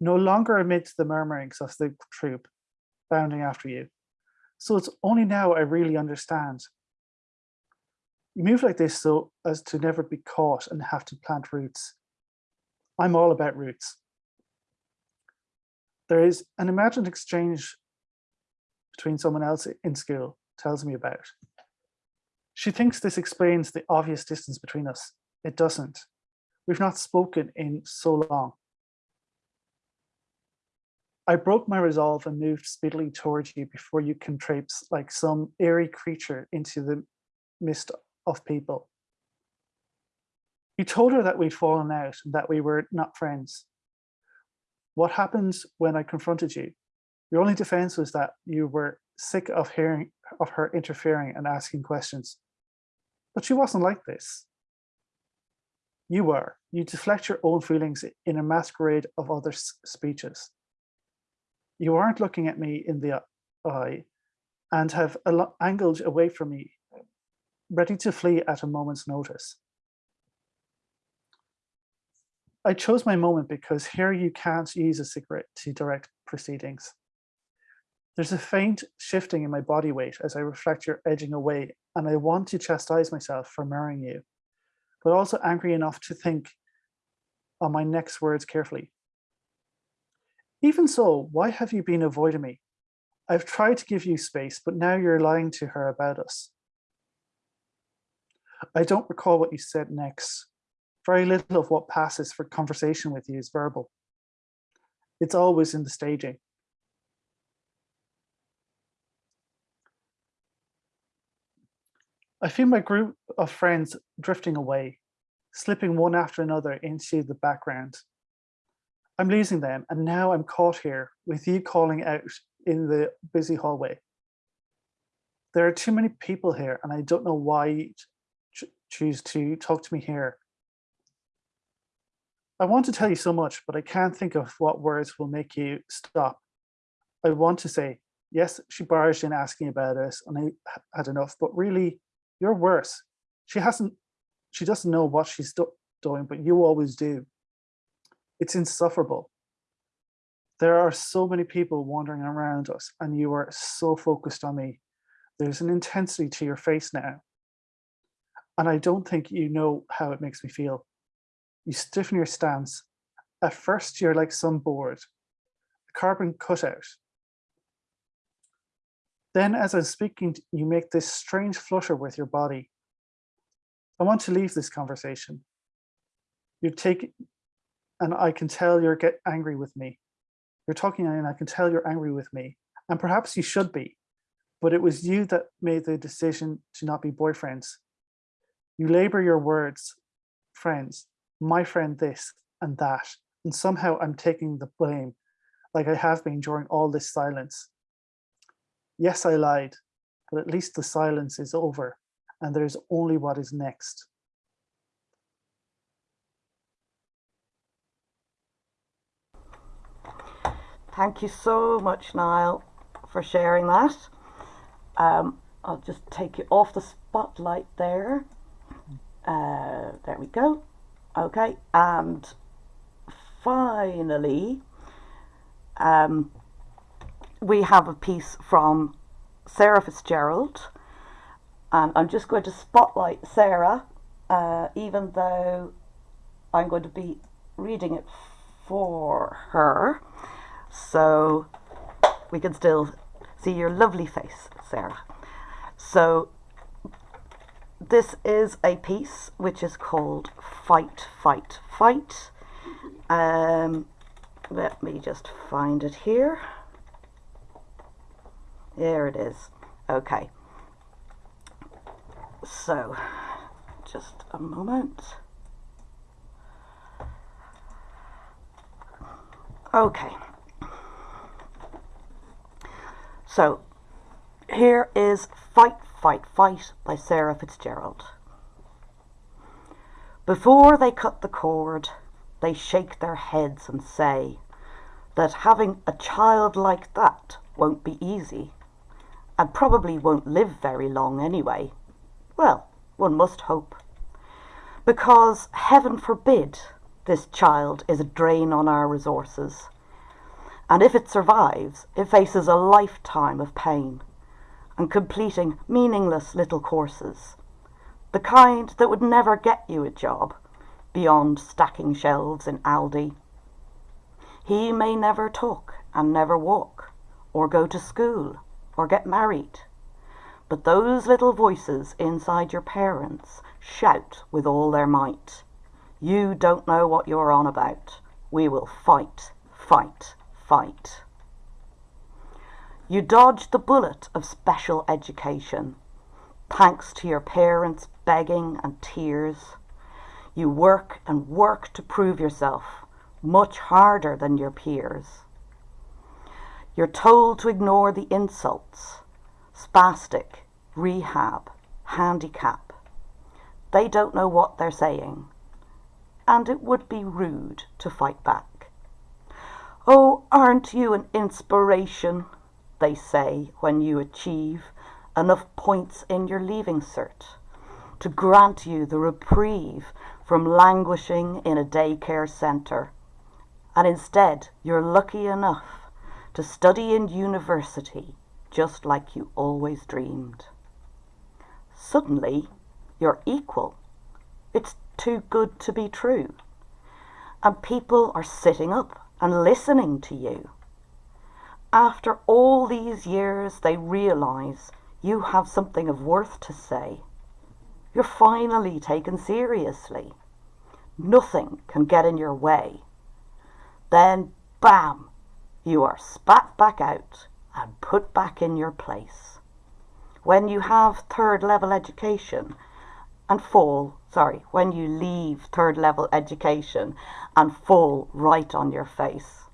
no longer amidst the murmurings of the troop bounding after you. So it's only now I really understand. You move like this so as to never be caught and have to plant roots. I'm all about roots. There is an imagined exchange between someone else in school tells me about. She thinks this explains the obvious distance between us. It doesn't. We've not spoken in so long. I broke my resolve and moved speedily towards you before you can traipse like some airy creature into the mist of people. You told her that we'd fallen out and that we were not friends. What happened when I confronted you? Your only defense was that you were sick of hearing of her interfering and asking questions. But she wasn't like this. You were. You deflect your own feelings in a masquerade of other speeches. You aren't looking at me in the uh, eye and have angled away from me, ready to flee at a moment's notice. I chose my moment because here you can't use a cigarette to direct proceedings. There's a faint shifting in my body weight as I reflect your edging away, and I want to chastise myself for marrying you, but also angry enough to think on my next words carefully. Even so, why have you been avoiding me? I've tried to give you space, but now you're lying to her about us. I don't recall what you said next. Very little of what passes for conversation with you is verbal. It's always in the staging. I feel my group of friends drifting away, slipping one after another into the background. I'm losing them, and now I'm caught here with you calling out in the busy hallway. There are too many people here, and I don't know why you ch choose to talk to me here. I want to tell you so much, but I can't think of what words will make you stop. I want to say, yes, she barged in asking about us, and I had enough, but really, you're worse. She hasn't, she doesn't know what she's do doing, but you always do. It's insufferable. There are so many people wandering around us and you are so focused on me. There's an intensity to your face now. And I don't think you know how it makes me feel. You stiffen your stance. At first, you're like some board, a carbon cutout. Then as I'm speaking, you make this strange flutter with your body. I want to leave this conversation. You take and I can tell you're get angry with me. You're talking and I can tell you're angry with me. And perhaps you should be, but it was you that made the decision to not be boyfriends. You labor your words, friends, my friend this and that, and somehow I'm taking the blame like I have been during all this silence. Yes, I lied, but at least the silence is over and there's only what is next. Thank you so much, Niall, for sharing that. Um, I'll just take you off the spotlight there. Uh, there we go. Okay, and finally, um, we have a piece from Sarah Fitzgerald, and I'm just going to spotlight Sarah, uh, even though I'm going to be reading it for her, so we can still see your lovely face, Sarah. So this is a piece which is called Fight, Fight, Fight. Um, let me just find it here. There it is. Okay. So, just a moment. Okay. So, here is Fight, Fight, Fight by Sarah Fitzgerald. Before they cut the cord, they shake their heads and say that having a child like that won't be easy and probably won't live very long anyway. Well, one must hope. Because, heaven forbid, this child is a drain on our resources. And if it survives, it faces a lifetime of pain and completing meaningless little courses. The kind that would never get you a job beyond stacking shelves in Aldi. He may never talk and never walk, or go to school, or get married. But those little voices inside your parents shout with all their might. You don't know what you're on about. We will fight, fight, fight. You dodged the bullet of special education, thanks to your parents' begging and tears. You work and work to prove yourself much harder than your peers. You're told to ignore the insults, spastic, rehab, handicap. They don't know what they're saying, and it would be rude to fight back. Oh, aren't you an inspiration? They say when you achieve enough points in your leaving cert to grant you the reprieve from languishing in a daycare centre. And instead, you're lucky enough to study in university just like you always dreamed. Suddenly, you're equal. It's too good to be true. And people are sitting up and listening to you. After all these years, they realise you have something of worth to say. You're finally taken seriously. Nothing can get in your way. Then, bam, you are spat back out and put back in your place. When you have third level education and fall, sorry, when you leave third level education and fall right on your face.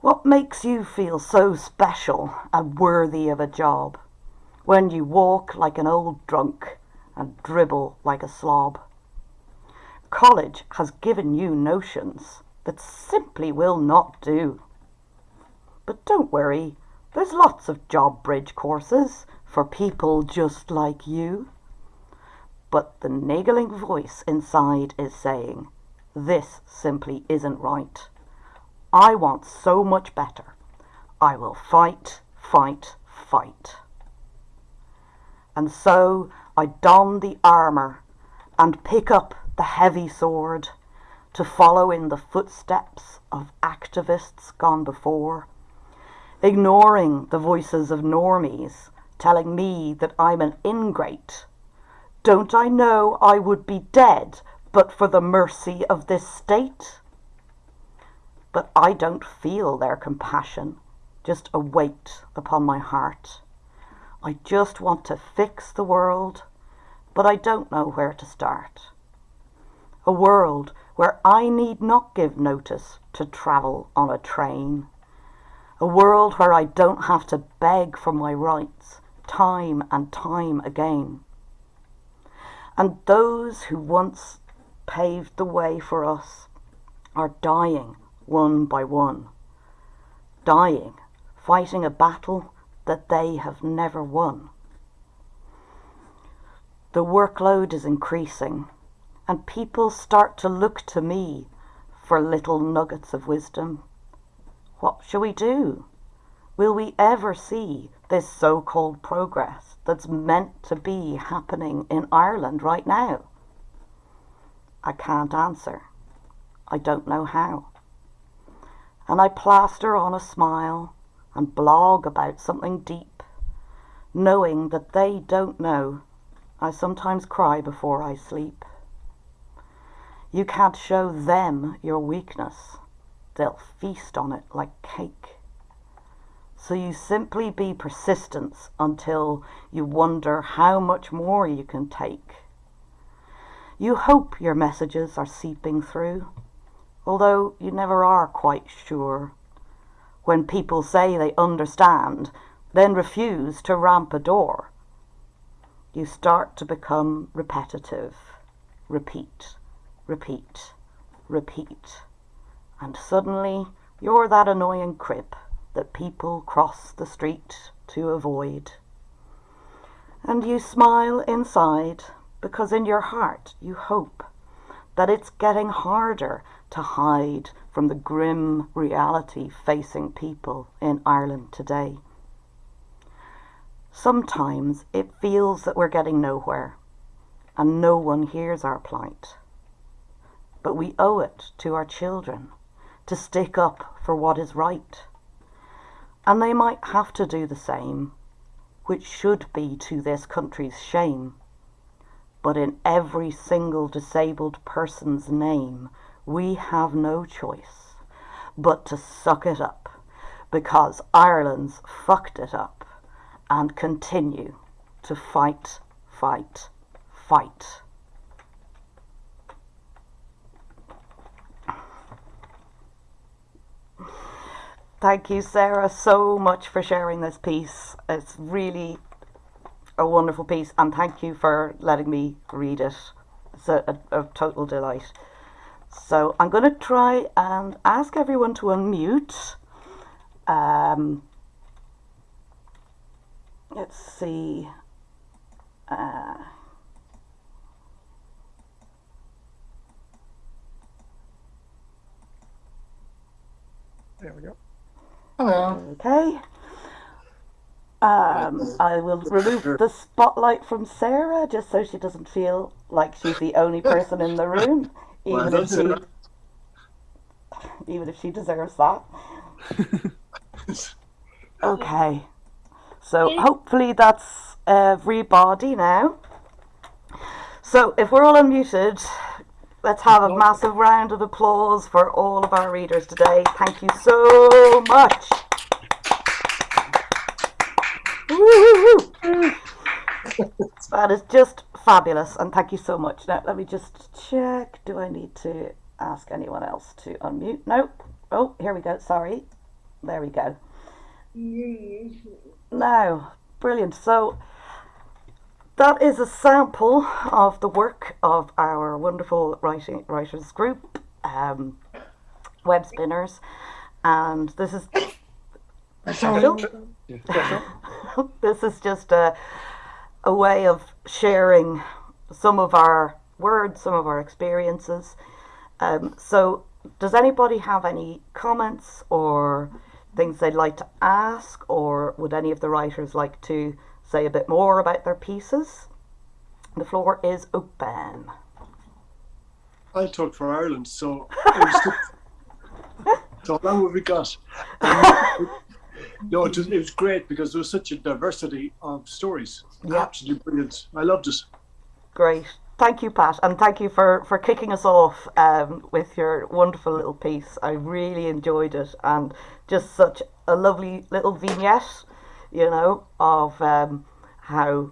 What makes you feel so special and worthy of a job when you walk like an old drunk and dribble like a slob? College has given you notions that simply will not do. But don't worry, there's lots of job bridge courses for people just like you. But the niggling voice inside is saying, this simply isn't right. I want so much better. I will fight, fight, fight. And so I don the armour and pick up the heavy sword to follow in the footsteps of activists gone before, ignoring the voices of normies telling me that I'm an ingrate. Don't I know I would be dead but for the mercy of this state? But I don't feel their compassion, just a weight upon my heart. I just want to fix the world, but I don't know where to start. A world where I need not give notice to travel on a train. A world where I don't have to beg for my rights time and time again. And those who once paved the way for us are dying one by one. Dying, fighting a battle that they have never won. The workload is increasing, and people start to look to me for little nuggets of wisdom. What shall we do? Will we ever see this so called progress that's meant to be happening in Ireland right now? I can't answer. I don't know how. And I plaster on a smile and blog about something deep, knowing that they don't know. I sometimes cry before I sleep. You can't show them your weakness. They'll feast on it like cake. So you simply be persistent until you wonder how much more you can take. You hope your messages are seeping through, although you never are quite sure. When people say they understand, then refuse to ramp a door, you start to become repetitive. Repeat, repeat, repeat. And suddenly you're that annoying crib that people cross the street to avoid. And you smile inside because in your heart you hope that it's getting harder to hide from the grim reality facing people in Ireland today. Sometimes it feels that we're getting nowhere and no one hears our plight. But we owe it to our children to stick up for what is right. And they might have to do the same, which should be to this country's shame. But in every single disabled person's name, we have no choice but to suck it up because Ireland's fucked it up and continue to fight, fight, fight. Thank you, Sarah, so much for sharing this piece. It's really a wonderful piece, and thank you for letting me read it. It's a, a, a total delight. So I'm going to try and ask everyone to unmute. Um, let's see. Uh, There we go. Hello. okay. Um, I will remove the spotlight from Sarah just so she doesn't feel like she's the only person in the room, even if she, even if she deserves that. Okay. So hopefully that's everybody now. So if we're all unmuted, let's have a massive round of applause for all of our readers today. Thank you so much. That is just fabulous and thank you so much. Now let me just check. Do I need to ask anyone else to unmute? Nope. Oh, here we go. Sorry. There we go. Now, brilliant. So that is a sample of the work of our wonderful writing writers group, um, Web Spinners, and this is this is just a a way of sharing some of our words, some of our experiences. Um, so, does anybody have any comments or things they'd like to ask, or would any of the writers like to say a bit more about their pieces? The floor is open. I talk for Ireland, so it was good. so long have we got? Um, no, it was, it was great because there was such a diversity of stories. Yeah. Absolutely brilliant. I loved it. Great. Thank you, Pat, and thank you for, for kicking us off um, with your wonderful little piece. I really enjoyed it, and just such a lovely little vignette, you know, of um, how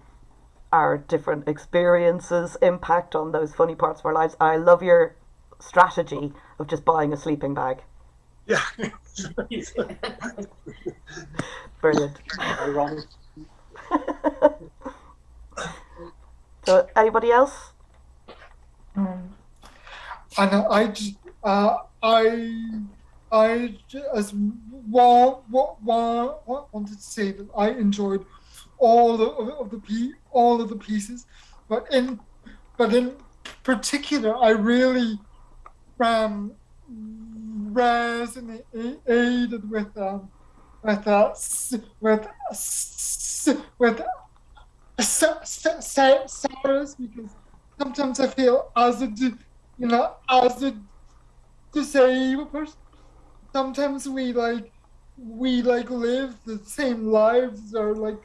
our different experiences impact on those funny parts of our lives. I love your strategy of just buying a sleeping bag. Yeah. Brilliant. So, anybody else Um, and I just, uh, I, I just want, want, wanted to say that I enjoyed all of, of the all of the pieces, but in, but in particular, I really um, resonated with um, with uh, with s- with Sarah's because sometimes I feel as a you know as a disabled person, sometimes we like we like live the same lives or like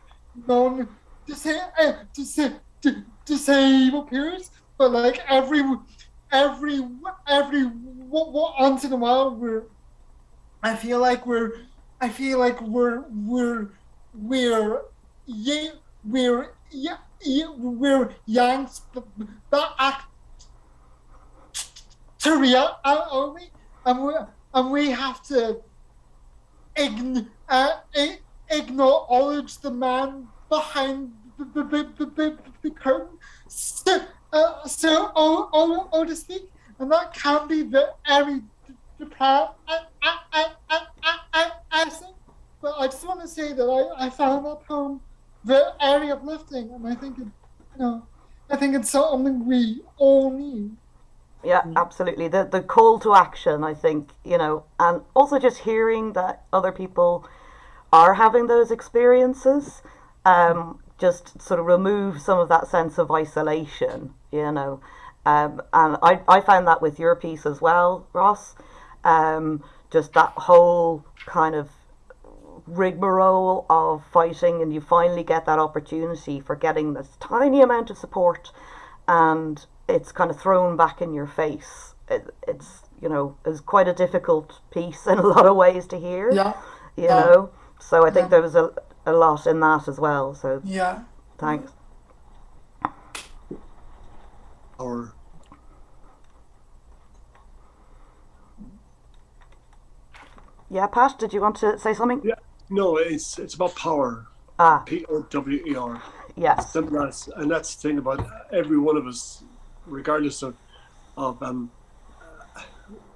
non disa- uh, disa- d- disabled peers, but like every every every once in a while we're I feel like we're I feel like we're we're we're yeah we're yeah, we're yanks that act to real are and we and we have to ign- uh, acknowledge the man behind the, the, the, the, the curtain. So, uh, so oh, oh, oh to speak. And that can be very depressing but I just want to say that I, I found that poem very uplifting and I think it you know I think it's something we all need Yeah, absolutely. The the call to action, I think, you know, and also just hearing that other people are having those experiences, um, just sort of remove some of that sense of isolation, you know. Um, and I, I found that with your piece as well, Ross. Um, just that whole kind of rigmarole of fighting, and you finally get that opportunity for getting this tiny amount of support, and it's kind of thrown back in your face. It, it's you know it's quite a difficult piece in a lot of ways to hear. yeah You yeah. know, so I think Yeah. there was a a lot in that as well. So yeah thanks. Or Yeah, Pat, did you want to say something? Yeah. no, it's it's about power. Ah, P O W E R. yes. Simple as, and that's the thing about every one of us, regardless of, of um,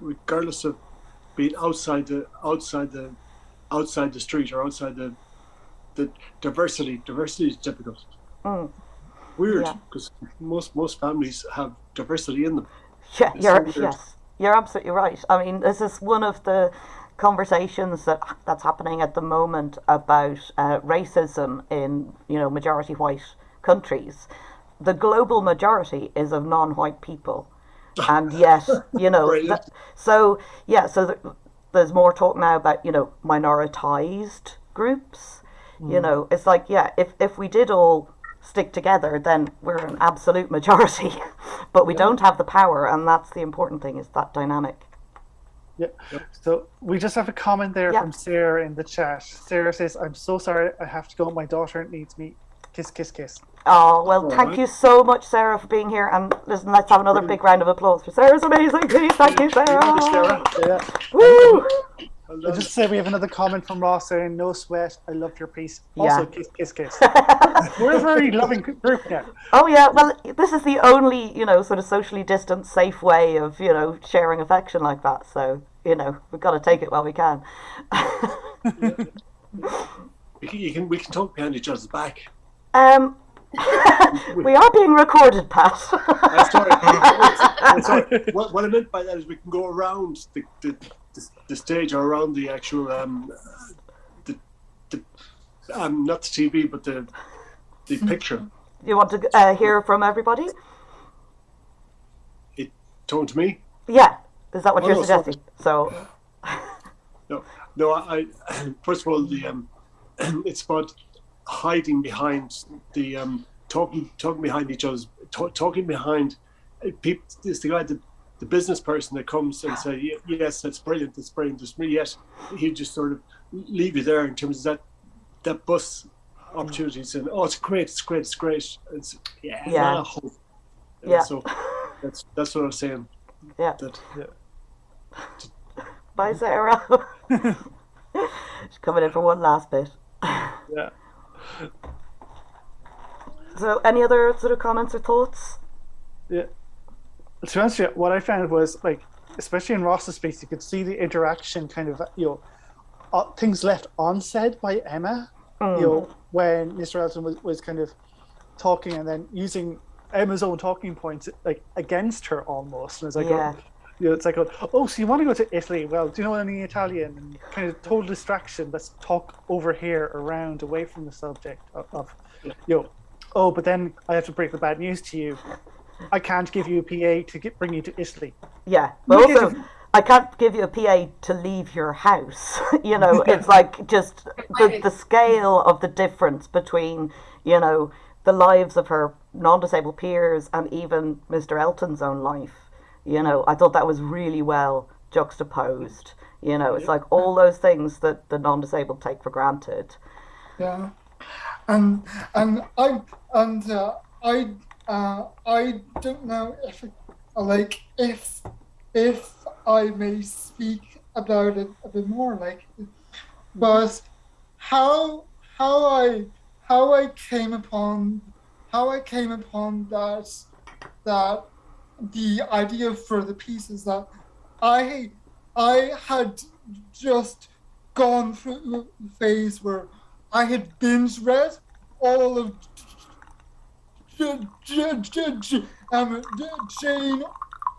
regardless of being outside the outside the outside the street or outside the the diversity. Diversity is difficult. Mm. Weird Yeah. because most most families have diversity in them. Yeah, It's you're so yes, you're absolutely right. I mean, this is one of the conversations that that's happening at the moment about uh, racism in you know majority white countries. The global majority is of non-white people, and yet you know. That- so yeah, so th- there's more talk now about you know minoritized groups. You mm. know, it's like yeah, if if we did all stick together, then we're an absolute majority. but we don't have the power, and that's the important thing is that dynamic. Yeah. So we just have a comment there Yeah. from Sarah in the chat. Sarah says, "I'm so sorry. I have to go. My daughter needs me. Kiss, kiss, kiss." Oh well, All thank right. you so much, Sarah, for being here. And listen, let's have another big round of applause for Sarah's amazing piece. Thank you, Sarah. Sarah. Yeah. Woo! I done. just say we have another comment from Ross saying, "No sweat. I loved your piece." Also, Yeah. kiss, kiss, kiss. We're a very loving group now. Oh yeah, well, this is the only you know sort of socially distant, safe way of you know sharing affection like that. So you know we've got to take it while we can. We can, you can we can talk behind each other's back. um, we are being recorded, Pat. Sorry. Sorry. What, what I meant by that is we can go around the, the, the, the stage or around the actual um, the, the um, not the TV but the the picture. you want to uh, hear from everybody? It told to me. Yeah, is that what Oh, you're no, sorry. suggesting? So No, no. I, I first of all the um, it's about hiding behind the um, talking talking behind each other's ta- talking behind uh, people. It's the guy the the business person that comes and say yes that's brilliant that's brilliant that's really yes he just sort of leave you there in terms of that that bus opportunities and oh it's great it's great it's great it's yeah, Yeah. not a hope. And Yeah. so that's that's what I'm saying yeah, that bye, Sarah. She's coming in for one last bit. Yeah. So, any other sort of comments or thoughts? Yeah. to answer you, what I found was like, especially in Ross's space, you could see the interaction kind of, you know, uh, things left unsaid by Emma. Mm. You know, when Mr. Elton was, was kind of talking and then using Emma's own talking points like against her almost. And it's like, Yeah. oh, you know, it's like, oh, so you want to go to Italy? Well, do you know any Italian? And kind of total distraction. Let's talk over here, around, away from the subject of, of you know, oh, but then I have to break the bad news to you. I can't give you a PA to get, bring you to Italy. Yeah, but Look also I can't give you a PA to leave your house. you know, it's like just the, the scale of the difference between, you know, the lives of her non-disabled peers and even Mr. Elton's own life. You know, I thought that was really well juxtaposed. You know, it's like all those things that the non-disabled take for granted. Yeah, and and I and uh, I uh, I don't know if like if if I may speak about it a bit more, like, but how how I how I came upon how I came upon that that the idea for the piece is that I I had just gone through a phase where I had binge read all of um, Jane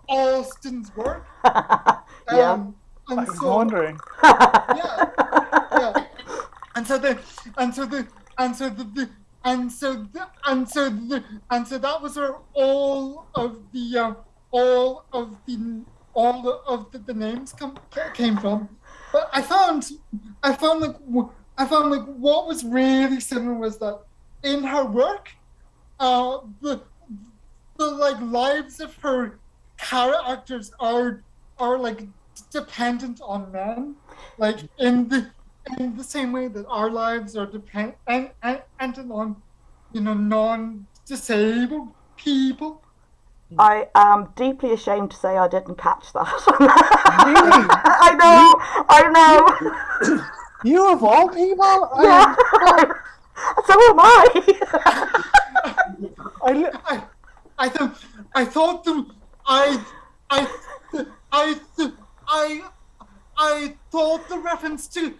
Austen's work. Yeah. Um, and I'm so, wondering. yeah, yeah. And so the, and so the, and so the, the and so the, and so the, and so that was where all of the, uh, all of the, all of the, the names come came from. But I found, I found like, I found like what was really similar was that in her work, uh, the, the like lives of her characters are are like dependent on men, like in the in the same way that our lives are depend and dependent on, you know, non-disabled people. I am deeply ashamed to say I didn't catch that. Really? I know, I know. You of all people, Yeah. I, so am I. I, I, I thought, I thought the, I, I, I, I, I thought the reference to,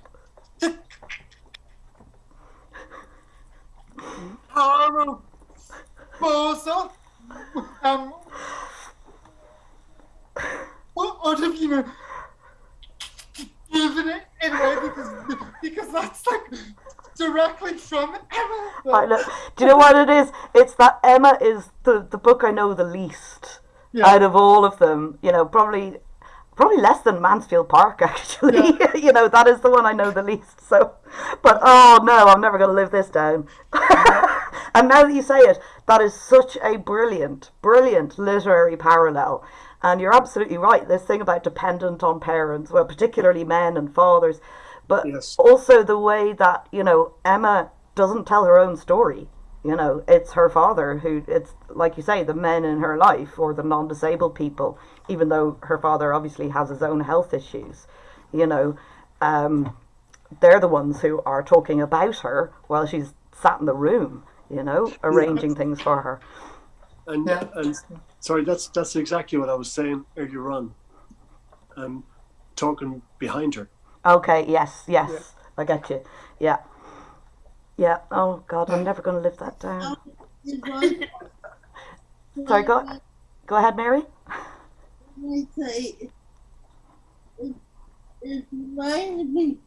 Bosa, um, what would have you know, given it anyway because because that's like directly from Emma. I know. Do you know what it is? It's that Emma is the, the book I know the least Yeah. out of all of them. You know, probably probably less than Mansfield Park actually. you know, that is the one I know the least. So, but oh no, I'm never going to live this down. and now that you say it, that is such a brilliant, brilliant literary parallel. And you're absolutely right. This thing about dependent on parents, well, particularly men and fathers, but Yes. also the way that you know Emma doesn't tell her own story. You know, it's her father who it's like you say, the men in her life or the non-disabled people. Even though her father obviously has his own health issues, you know, um, they're the ones who are talking about her while she's sat in the room. You know, arranging things for her. And Yeah. and sorry, that's that's exactly what I was saying earlier on. Um, talking behind her. Okay. Yes. Yes. I get you. Yeah. Yeah. Oh God, I'm never going to live that down. Sorry. Go. Go ahead, Mary. It, it reminded me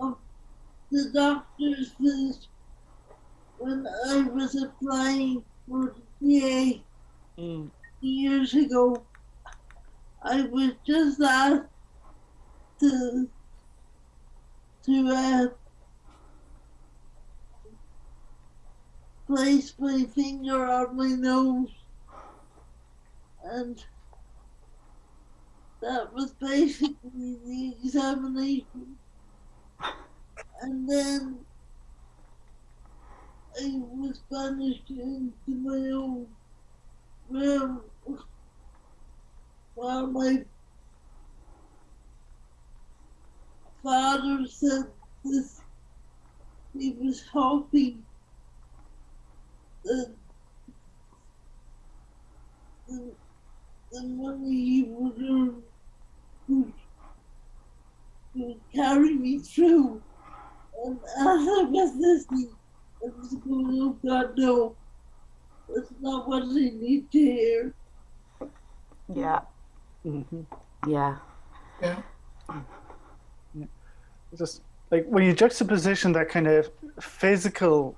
of the doctor's visit when I was applying for the PA years ago. I was just asked to to uh, place my finger on my nose and that was basically the examination. And then I was banished into my own room while my father said this he was hoping that, that the money he would earn would, would carry me through. And as I was listening, I was going, oh God, no, that's not what I need to hear. Yeah, Mhm. yeah, Yeah. just like when you juxtaposition that kind of physical d-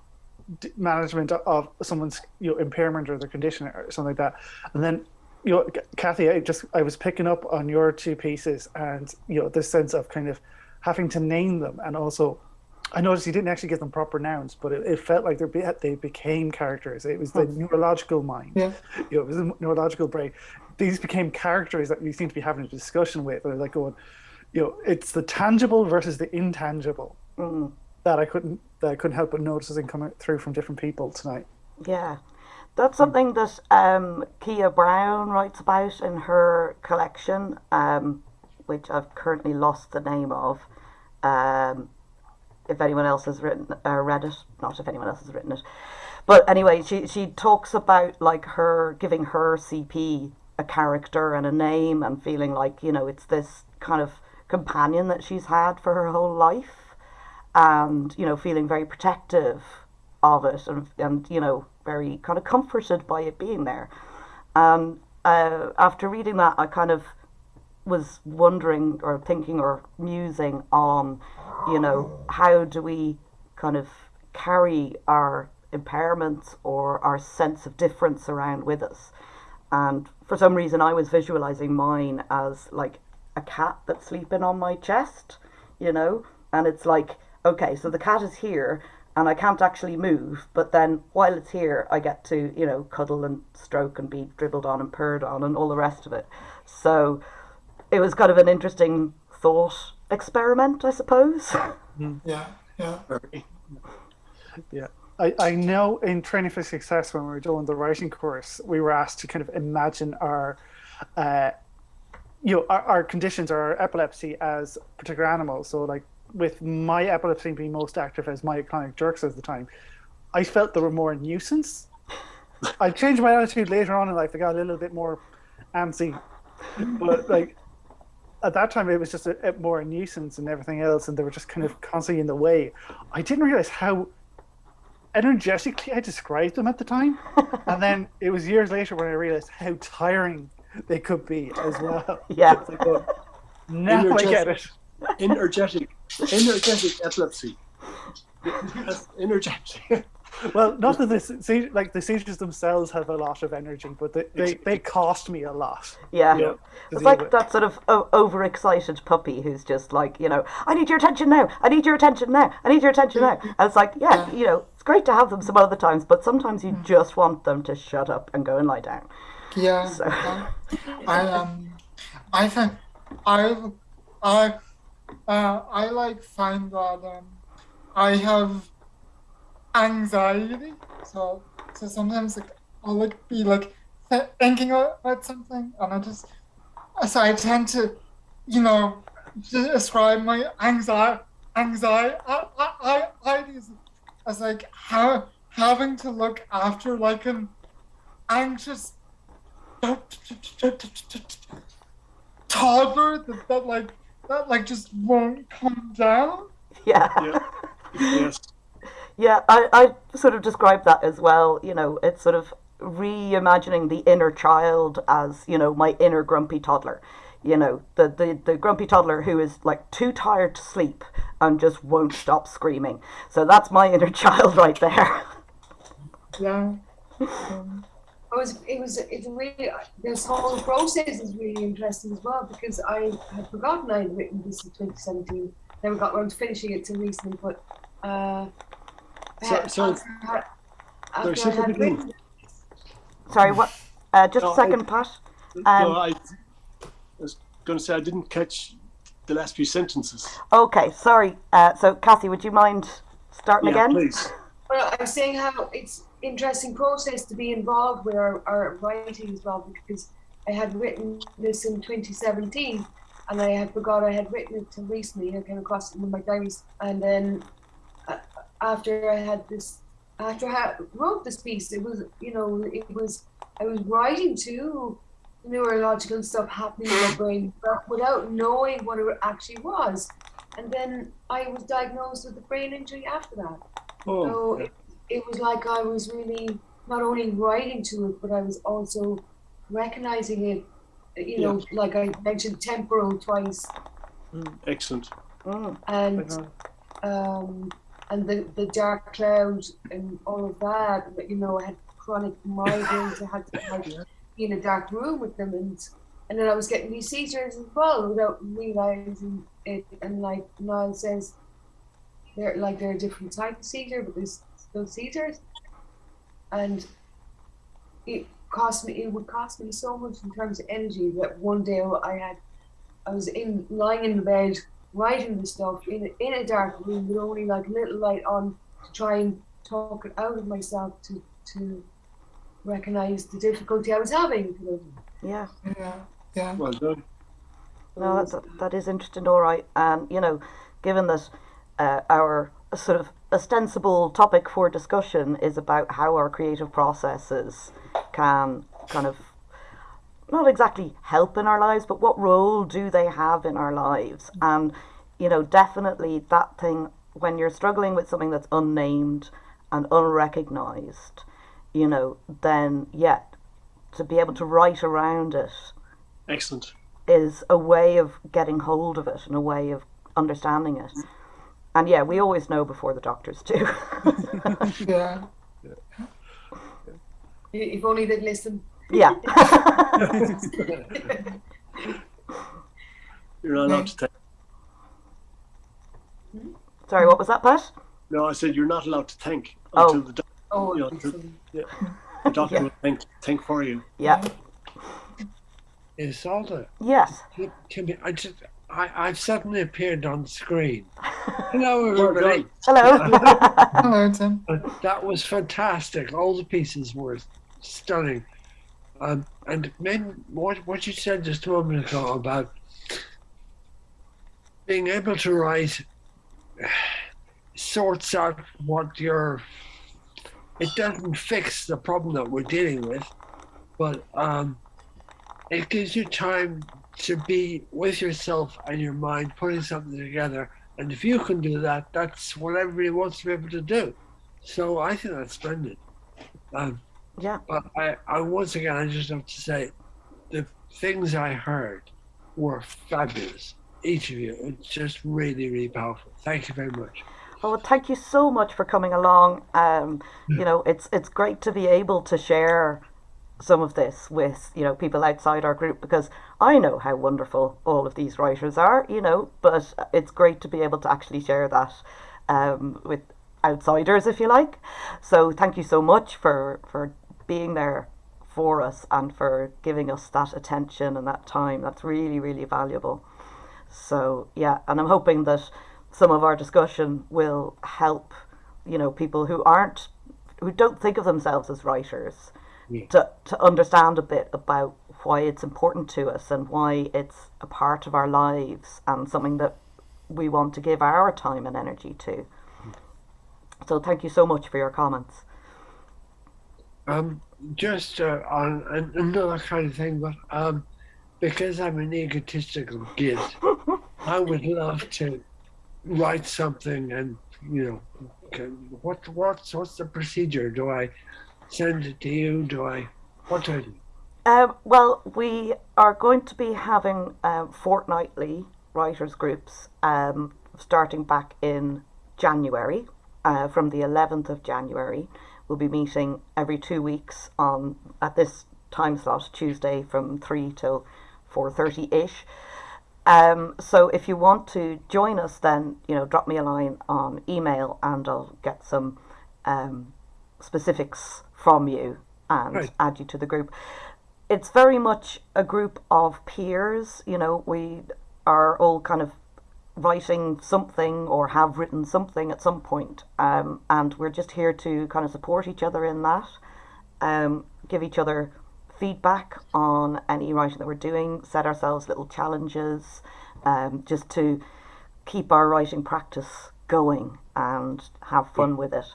management of someone's you know impairment or their condition or something like that. And then you know kathy i just i was picking up on your two pieces and you know this sense of kind of having to name them. And also i noticed you didn't actually give them proper nouns but it, it felt like they be, they became characters. It was the neurological mind. Yeah. you know it was the neurological brain. These became characters that you seem to be having a discussion with. Or like going you know, it's the tangible versus the intangible mm, that I couldn't that I couldn't help but notice noticing coming through from different people tonight. yeah. That's something that um, Keah Brown writes about in her collection, um, which I've currently lost the name of. Um, if anyone else has written uh, read it, not if anyone else has written it, but anyway, she she talks about like her giving her CP a character and a name and feeling like you know it's this kind of companion that she's had for her whole life, and you know feeling very protective of it and and you know very kind of comforted by it being there. And uh, after reading that, I kind of was wondering or thinking or musing on, you know, how do we kind of carry our impairments or our sense of difference around with us? And for some reason, I was visualizing mine as like a cat that's sleeping on my chest, you know, and it's like, okay, so the cat is here and I can't actually move, but then while it's here, I get to, you know, cuddle and stroke and be dribbled on and purred on and all the rest of it. So it was kind of an interesting thought experiment, I suppose. Yeah. Yeah. Yeah. I, I know in training for success when we were doing the writing course, we were asked to kind of imagine our uh, you know, our, our conditions or our epilepsy as particular animals. So like with my epilepsy being most active as myoclonic jerks at the time, I felt they were more a nuisance. I changed my attitude later on in life. I got a little bit more antsy, but like at that time it was just a, a more a nuisance and everything else, and they were just kind of constantly in the way. I didn't realize how energetically I described them at the time, and then it was years later when I realized how tiring they could be as well. Yeah. Like, oh, now I get it. Energetic, energetic epilepsy. Yes, energetic. Well, not that the like the seizures themselves have a lot of energy, but they, they, they cost me a lot. Yeah. Yeah. to It's like with. that sort of o- overexcited puppy who's just like, you know, I need your attention now. I need your attention now. I need your attention now. And it's like, yeah, you know, it's great to have them some other times, but sometimes you just want them to shut up and go and lie down. Yeah. So- yeah. I um, I think I I uh, I like find that I have anxiety. So so sometimes like I'll like be like th- thinking about something, and I just so I tend to, you know, describe my anxiety anxiety I, I, I, as, as like how having to look after like an anxious toddler that, that like that like just won't come down. Yeah. Yeah. Yes. Yeah, I, I sort of describe that as well. You know, it's sort of reimagining the inner child as, you know, my inner grumpy toddler. You know, the, the, the grumpy toddler who is like too tired to sleep and just won't stop screaming. So that's my inner child right there. Yeah. Um, It was, it was, it's really, this whole process is really interesting as well because I had forgotten I had written this in 2017. Never got around to finishing it till recently, but uh, So- had- so- after, I- Sorry, after I had written Sorry, what? Uh, just No, a second, Pat. no, Um, I, I was going to say I didn't catch the last few sentences. Okay, sorry. Uh, so, Kathy, would you mind starting Yeah, again? please. Well, I'm saying how it's interesting process to be involved with our, our writing as well because I had written this in 2017 and I had forgot I had written it till recently. I came across it in my diaries and then uh, after I had this, after I wrote this piece, it was you know it was I was writing to neurological stuff happening in my brain but without knowing what it actually was. And then I was diagnosed with a brain injury after that. Oh, So it, it was like I was really not only writing to it, but I was also recognizing it. You know, like I mentioned, temporal twice, excellent. Mm. and um, and the the dark cloud and all of that. but, You know, I had chronic migraines. I had to like be in a dark room with them, and and then I was getting these seizures as well without realizing it. And like Niall says, they're like they're a different type of seizure, but there's still seizures, and it cost me. It would cost me so much in terms of energy that one day I had, I was in lying in the bed writing the stuff in a, in a dark room with only like a little light on to try and talk it out of myself to to recognize the difficulty I was having. Yeah. Yeah, yeah. Well done. No, that's, that is interesting, all right. And, you know, given that uh, our sort of ostensible topic for discussion is about how our creative processes can kind of not exactly help in our lives, but what role do they have in our lives? And, you know, definitely that thing when you're struggling with something that's unnamed and unrecognized, you know, then, yeah, to be able to write around it Excellent. is a way of getting hold of it and a way of understanding it. And yeah, we always know before the doctors do. Yeah. If only they'd listen. yeah. You're not allowed to thank. Hmm? Sorry, what was that, Pat? No, I said you're not allowed to thank Oh. until the, doc- Oh, Yeah, excellent. the doctor will thank, thank for you. Yeah. Isolde, Yes. can, can be, I just, I, I've suddenly appeared on the screen. Hello, Well everybody. Hello. Hello, Tim. That was fantastic. All the pieces were stunning. Um, and men, what what you said just a moment ago about being able to write sorts out what your it doesn't fix the problem that we're dealing with, but um, it gives you time to be with yourself and your mind, putting something together. And if you can do that, that's what everybody wants to be able to do. So I think that's splendid. Um, yeah. but I, I once again, I just have to say, the things I heard were fabulous. Each of you, it's just really, really powerful. Thank you very much. Well, thank you so much for coming along. Um, you know, it's it's great to be able to share some of this with you know people outside our group because I know how wonderful all of these writers are. You know, but it's great to be able to actually share that um, with outsiders, if you like. So thank you so much for for being there for us and for giving us that attention and that time. That's really really valuable. So yeah, and I'm hoping that some of our discussion will help, you know, people who aren't, who don't think of themselves as writers, Yeah. to to understand a bit about why it's important to us and why it's a part of our lives and something that we want to give our time and energy to. So thank you so much for your comments. Um, just uh, on an- another kind of thing, but um, because I'm an egotistical git, I would love to write something and you know, can, what what's what's the procedure? Do I send it to you? Do I what do? Um, well, we are going to be having um, fortnightly writers groups um, starting back in January. Uh, from the 11th of January, we'll be meeting every two weeks on at this time slot, Tuesday from three till 4:30 ish. Um, so if you want to join us, then you know, drop me a line on email, and I'll get some um, specifics from you and Right. add you to the group. It's very much a group of peers. You know, we are all kind of writing something or have written something at some point, um, and we're just here to kind of support each other in that, um, give each other feedback on any writing that we're doing, set ourselves little challenges, um, just to keep our writing practice going and have fun with it.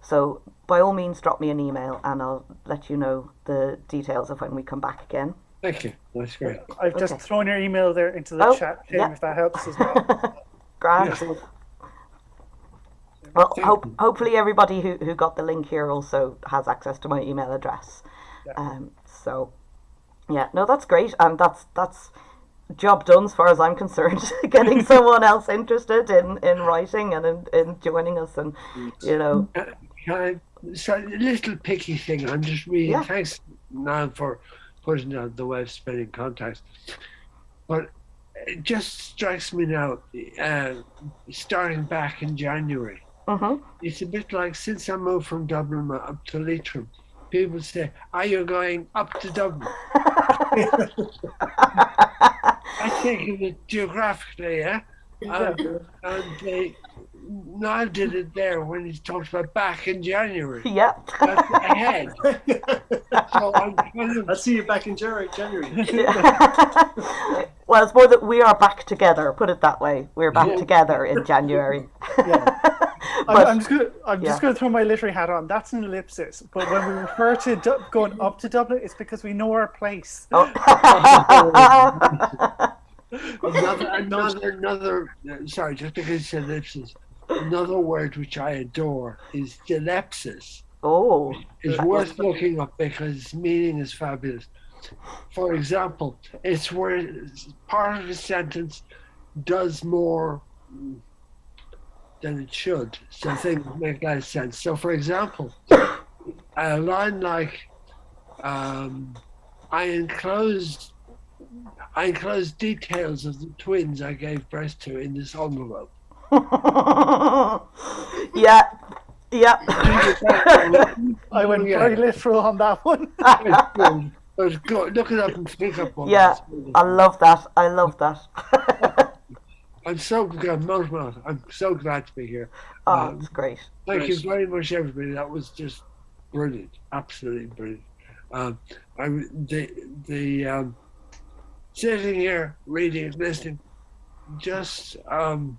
So by all means, drop me an email and I'll let you know the details of when we come back again. Thank you. That's great. I've just Okay. thrown your email there into the Oh, chat, Tim, yeah. if that helps as well. Grant. Yes. Well, hope, hopefully everybody who, who got the link here also has access to my email address. Yeah. Um, so, yeah, no, that's great, and that's that's job done as far as I'm concerned. Getting someone else interested in, in writing and in, in joining us, and you know, Can I, so a little picky thing. I'm just reading. Yeah. Thanks, Nan, for putting out the web spinning contacts. But it just strikes me now, uh, starting back in January, hmm it's a bit like since I moved from Dublin up to Leitrim, people say, Are you going up to Dublin? I think of it geographically, yeah? Um, and they, Niall did it there when he talked about back in January. yeah. That's ahead. So I'm kind of I'll see you back in January. January. well, it's more that we are back together. Put it that way. We're back Yeah. together in January. I'm, But- I'm just gonna, I'm just yeah. going to throw my literary hat on. That's an ellipsis. But when we refer to du- going up to Dublin, it's because we know our place. Oh. another, another, another. uh, Sorry, just because you said ellipsis. Another word which I adore is dilepsis. oh, It's worth looking up because its meaning is fabulous. For example, it's where part of a sentence does more than it should, so things make less sense. So, for example, a line like, um, "I enclosed, I enclosed details of the twins I gave birth to in this envelope." yeah, yeah. I went Yeah. very literal on that one. But go, look it up and think up on Yeah, it. I love that. I love that. I'm so glad, Mount Mount, I'm so glad to be here. oh, Um, it's great. Thank you Nice. very much, everybody. That was just brilliant, absolutely brilliant. Um, I the the um, sitting here reading, listening, just um,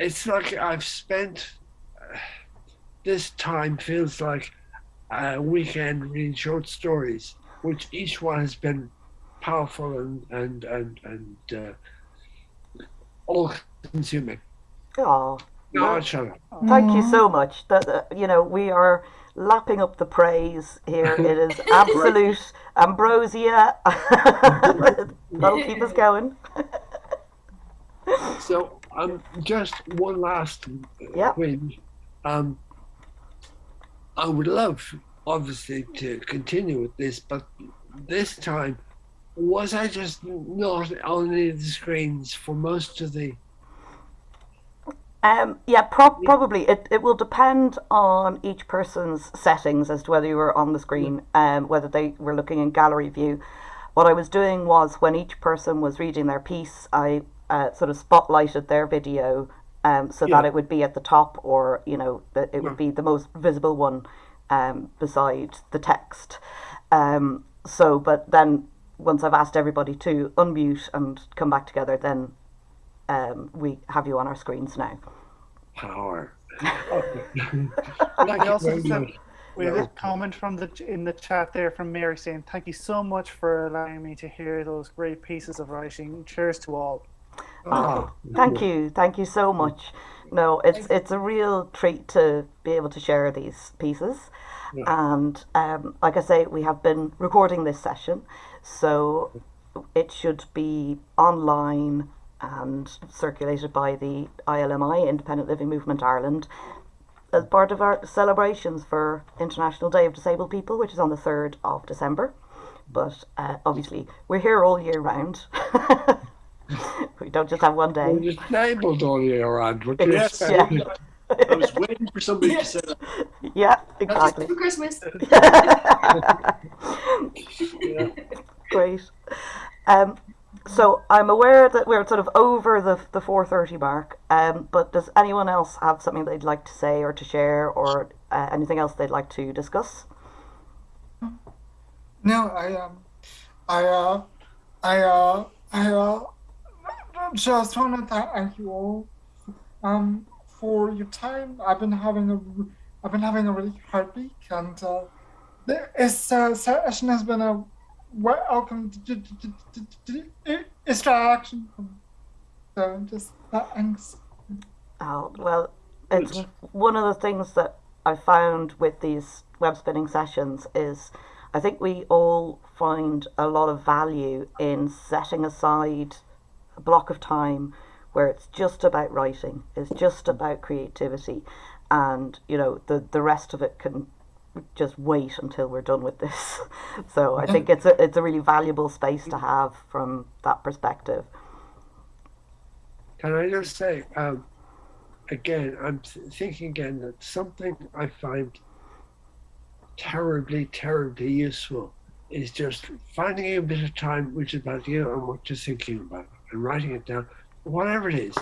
it's like I've spent uh, this time feels like a weekend reading short stories, which each one has been powerful and and and and uh, all consuming. Oh, No, I'll shut up. thank you so much. That uh, you know we are lapping up the praise here. It is absolute ambrosia. That'll keep us going. So, um, just one last Yep. twinge. Um, I would love, obviously, to continue with this, but this time, was I just not on any of the screens for most of the? Um, yeah, pro- probably. It, it will depend on each person's settings as to whether you were on the screen, um, whether they were looking in gallery view. What I was doing was when each person was reading their piece, I uh, sort of spotlighted their video um, so that it would be at the top or, you know, that it would be the most visible one um, beside the text. Um, so, but then once I've asked everybody to unmute and come back together, then um, we have you on our screens now. Power. We also very have- We have a comment from the in the chat there from Mary saying, "Thank you so much for allowing me to hear those great pieces of writing. Cheers to all." Ah, Thank you, thank you so much. No, it's it's a real treat to be able to share these pieces, and um, like I say, we have been recording this session, so it should be online and circulated by the ILMI Independent Living Movement Ireland as part of our celebrations for International Day of Disabled People, which is on the third of December. But uh, obviously, we're here all year round. we don't just have one day. We're disabled all year round. What do you Yes. Yeah. I was waiting for somebody to say that. Yeah, Just exactly. for Christmas. Great. Um, so I'm aware that we're sort of over the the 4:30 mark. Um, but does anyone else have something they'd like to say or to share, or uh, anything else they'd like to discuss? No, I um, I uh, I uh, I uh, just want to thank you all um for your time. I've been having a I've been having a really hard week, and uh, this uh, session has been a welcome distraction. So just thanks. Oh, well, it's one of the things that I found with these web spinning sessions is I think we all find a lot of value in setting aside a block of time where it's just about writing, it's just about creativity, and you know the the rest of it can just wait until we're done with this. so I think it's a it's a really valuable space to have from that perspective. Can I just say, um, again, I'm thinking again that something I find terribly, terribly useful is just finding a bit of time which is about you and what you're thinking about and writing it down, whatever it is.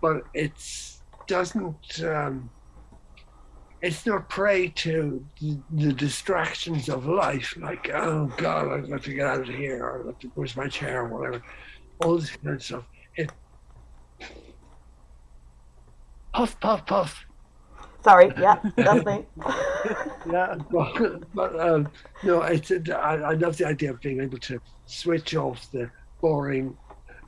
But it's doesn't um, it's not prey to the, the distractions of life, like oh god, I've got to get out of here, or I've to, where's my chair, or whatever. All this kind of stuff. It puff, puff, puff. Sorry, yeah, that's me. Yeah. But, but um, no, it's, I, I love the idea of being able to switch off the boring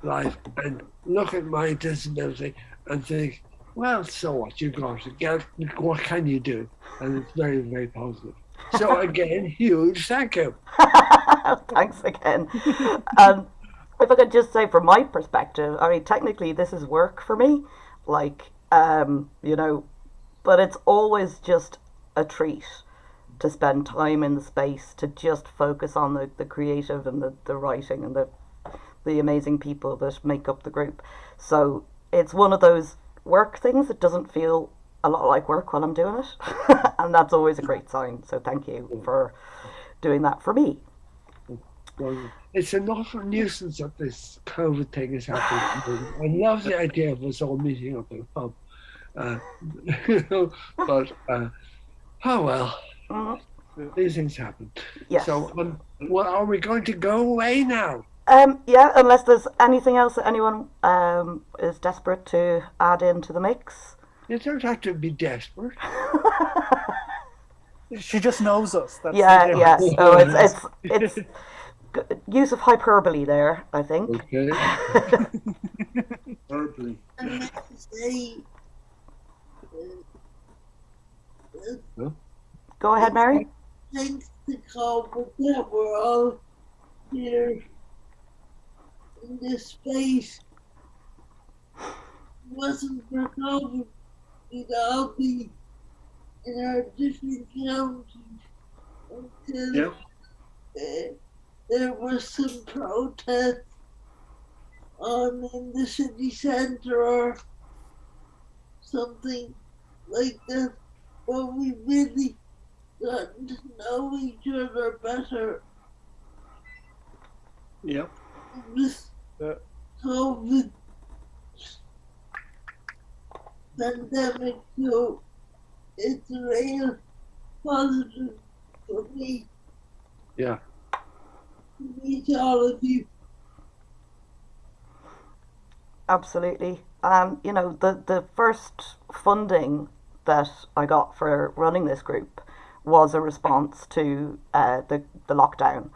life and look at my disability and think, well, so what? you've got to get. What can you do? And it's very, very positive. So again, huge thank you. Thanks again. Um, if I could just say, from my perspective, I mean, technically, this is work for me. Like, um, you know, but it's always just a treat to spend time in the space to just focus on the, the creative and the, the writing and the the amazing people that make up the group. So it's one of those work things that doesn't feel a lot like work while I'm doing it. and that's always a great sign. So thank you for doing that for me. It's enough of a nuisance that this COVID thing is happening. I love the idea of us all meeting up in a pub. Uh, but uh, oh well, Mhm. these things happen. Yes. So, um, well, are we going to go away now? Um, yeah, unless there's anything else that anyone um, is desperate to add into the mix. You don't have to be desperate. She just knows us. That's yeah, yeah. difference. So it's it's it's use of hyperbole there. I think. Okay. And I have to say, uh, Go ahead, Mary. thanks to COVID that we're all here in this space. It wasn't for COVID, we'd all be in our different counties until Yep. uh, there was some protest on in the city center or something like that. But we really gotten to know each other better Yep. Yeah. COVID pandemic. So it's a real positive for me Yeah. to meet all of you. Absolutely. Um, you know, the the first funding that I got for running this group was a response to uh, the the lockdown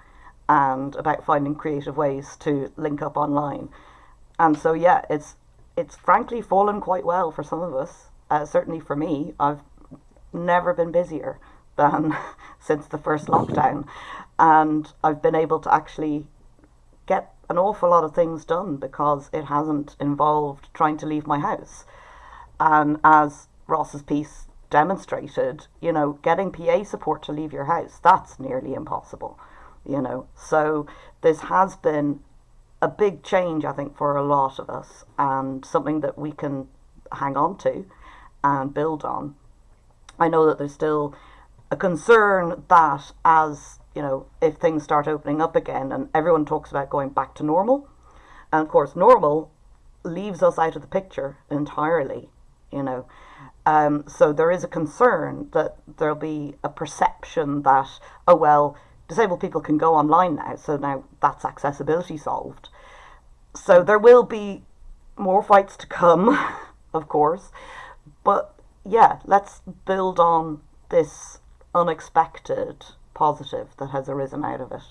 and about finding creative ways to link up online. And so yeah, it's it's frankly fallen quite well for some of us. Uh, certainly for me, I've never been busier than since the first lockdown, and I've been able to actually get an awful lot of things done because it hasn't involved trying to leave my house. And as Ross's piece demonstrated, you know, getting PA support to leave your house, that's nearly impossible, you know. So this has been a big change, I think, for a lot of us and something that we can hang on to and build on. I know that there's still a concern that as you know, if things start opening up again and everyone talks about going back to normal, and of course, normal leaves us out of the picture entirely, you know. Um, so there is a concern that there'll be a perception that, oh, well, disabled people can go online now, so now that's accessibility solved. So there will be more fights to come, of course, but yeah, let's build on this unexpected positive that has arisen out of it.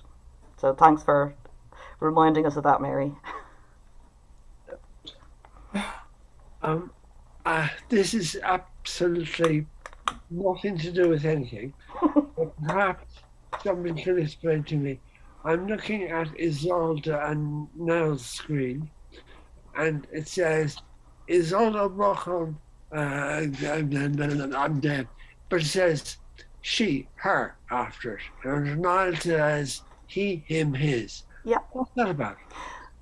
So thanks for reminding us of that, Mary. Um, uh, this is absolutely nothing to do with anything. but perhaps somebody can explain to me. I'm looking at Isolde and Nell's screen, and it says Isolde Rochon. Uh, I'm dead, but it says she, her after it, and Niall says he, him, his. Yeah. What's that about?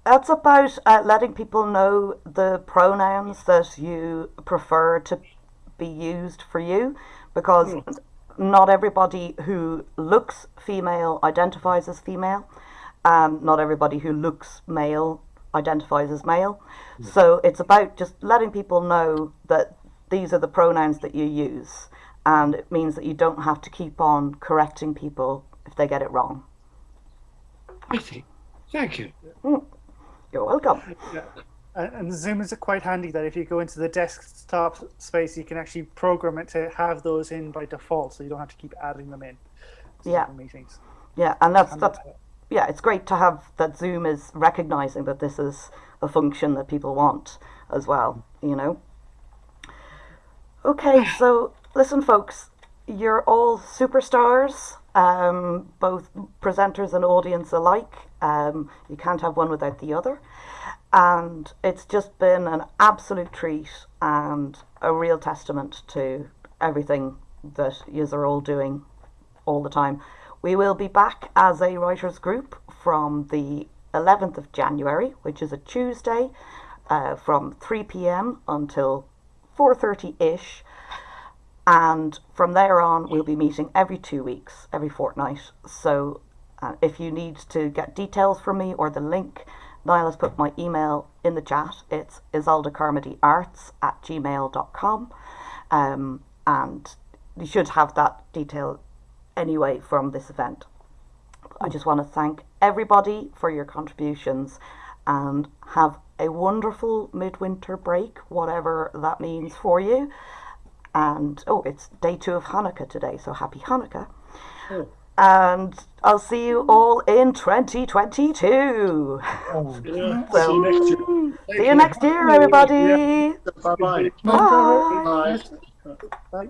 That's about uh, letting people know the pronouns that you prefer to be used for you because not everybody who looks female identifies as female and not everybody who looks male identifies as male. So it's about just letting people know that these are the pronouns that you use and it means that you don't have to keep on correcting people if they get it wrong. I see. Thank you. Mm. You're welcome. And, Zoom is quite handy that if you go into the desktop space, you can actually program it to have those in by default, so you don't have to keep adding them in. Yeah. Meetings. Yeah, and that's And, that's yeah, it's great to have that Zoom is recognizing that this is a function that people want as well, you know. Okay, so listen, folks, you're all superstars, um, both presenters and audience alike. Um, you can't have one without the other. And it's just been an absolute treat and a real testament to everything that you are all doing all the time. We will be back as a writers group from the 11th of January, which is a Tuesday, uh, from 3 p.m. until 4:30 ish. And from there on, we'll be meeting every two weeks, every fortnight. So uh, if you need to get details from me or the link, Niall has put my email in the chat. It's isoldecarmodyarts at gmail.com. Um, and you should have that detail anyway from this event. I just want to thank everybody for your contributions and have a wonderful midwinter break, whatever that means for you. And oh, it's day two of Hanukkah today, so happy Hanukkah. Oh. And I'll see you all in 2022. Yeah, So- see you next year. See you next year, everybody. Bye bye. Bye. Bye. Bye.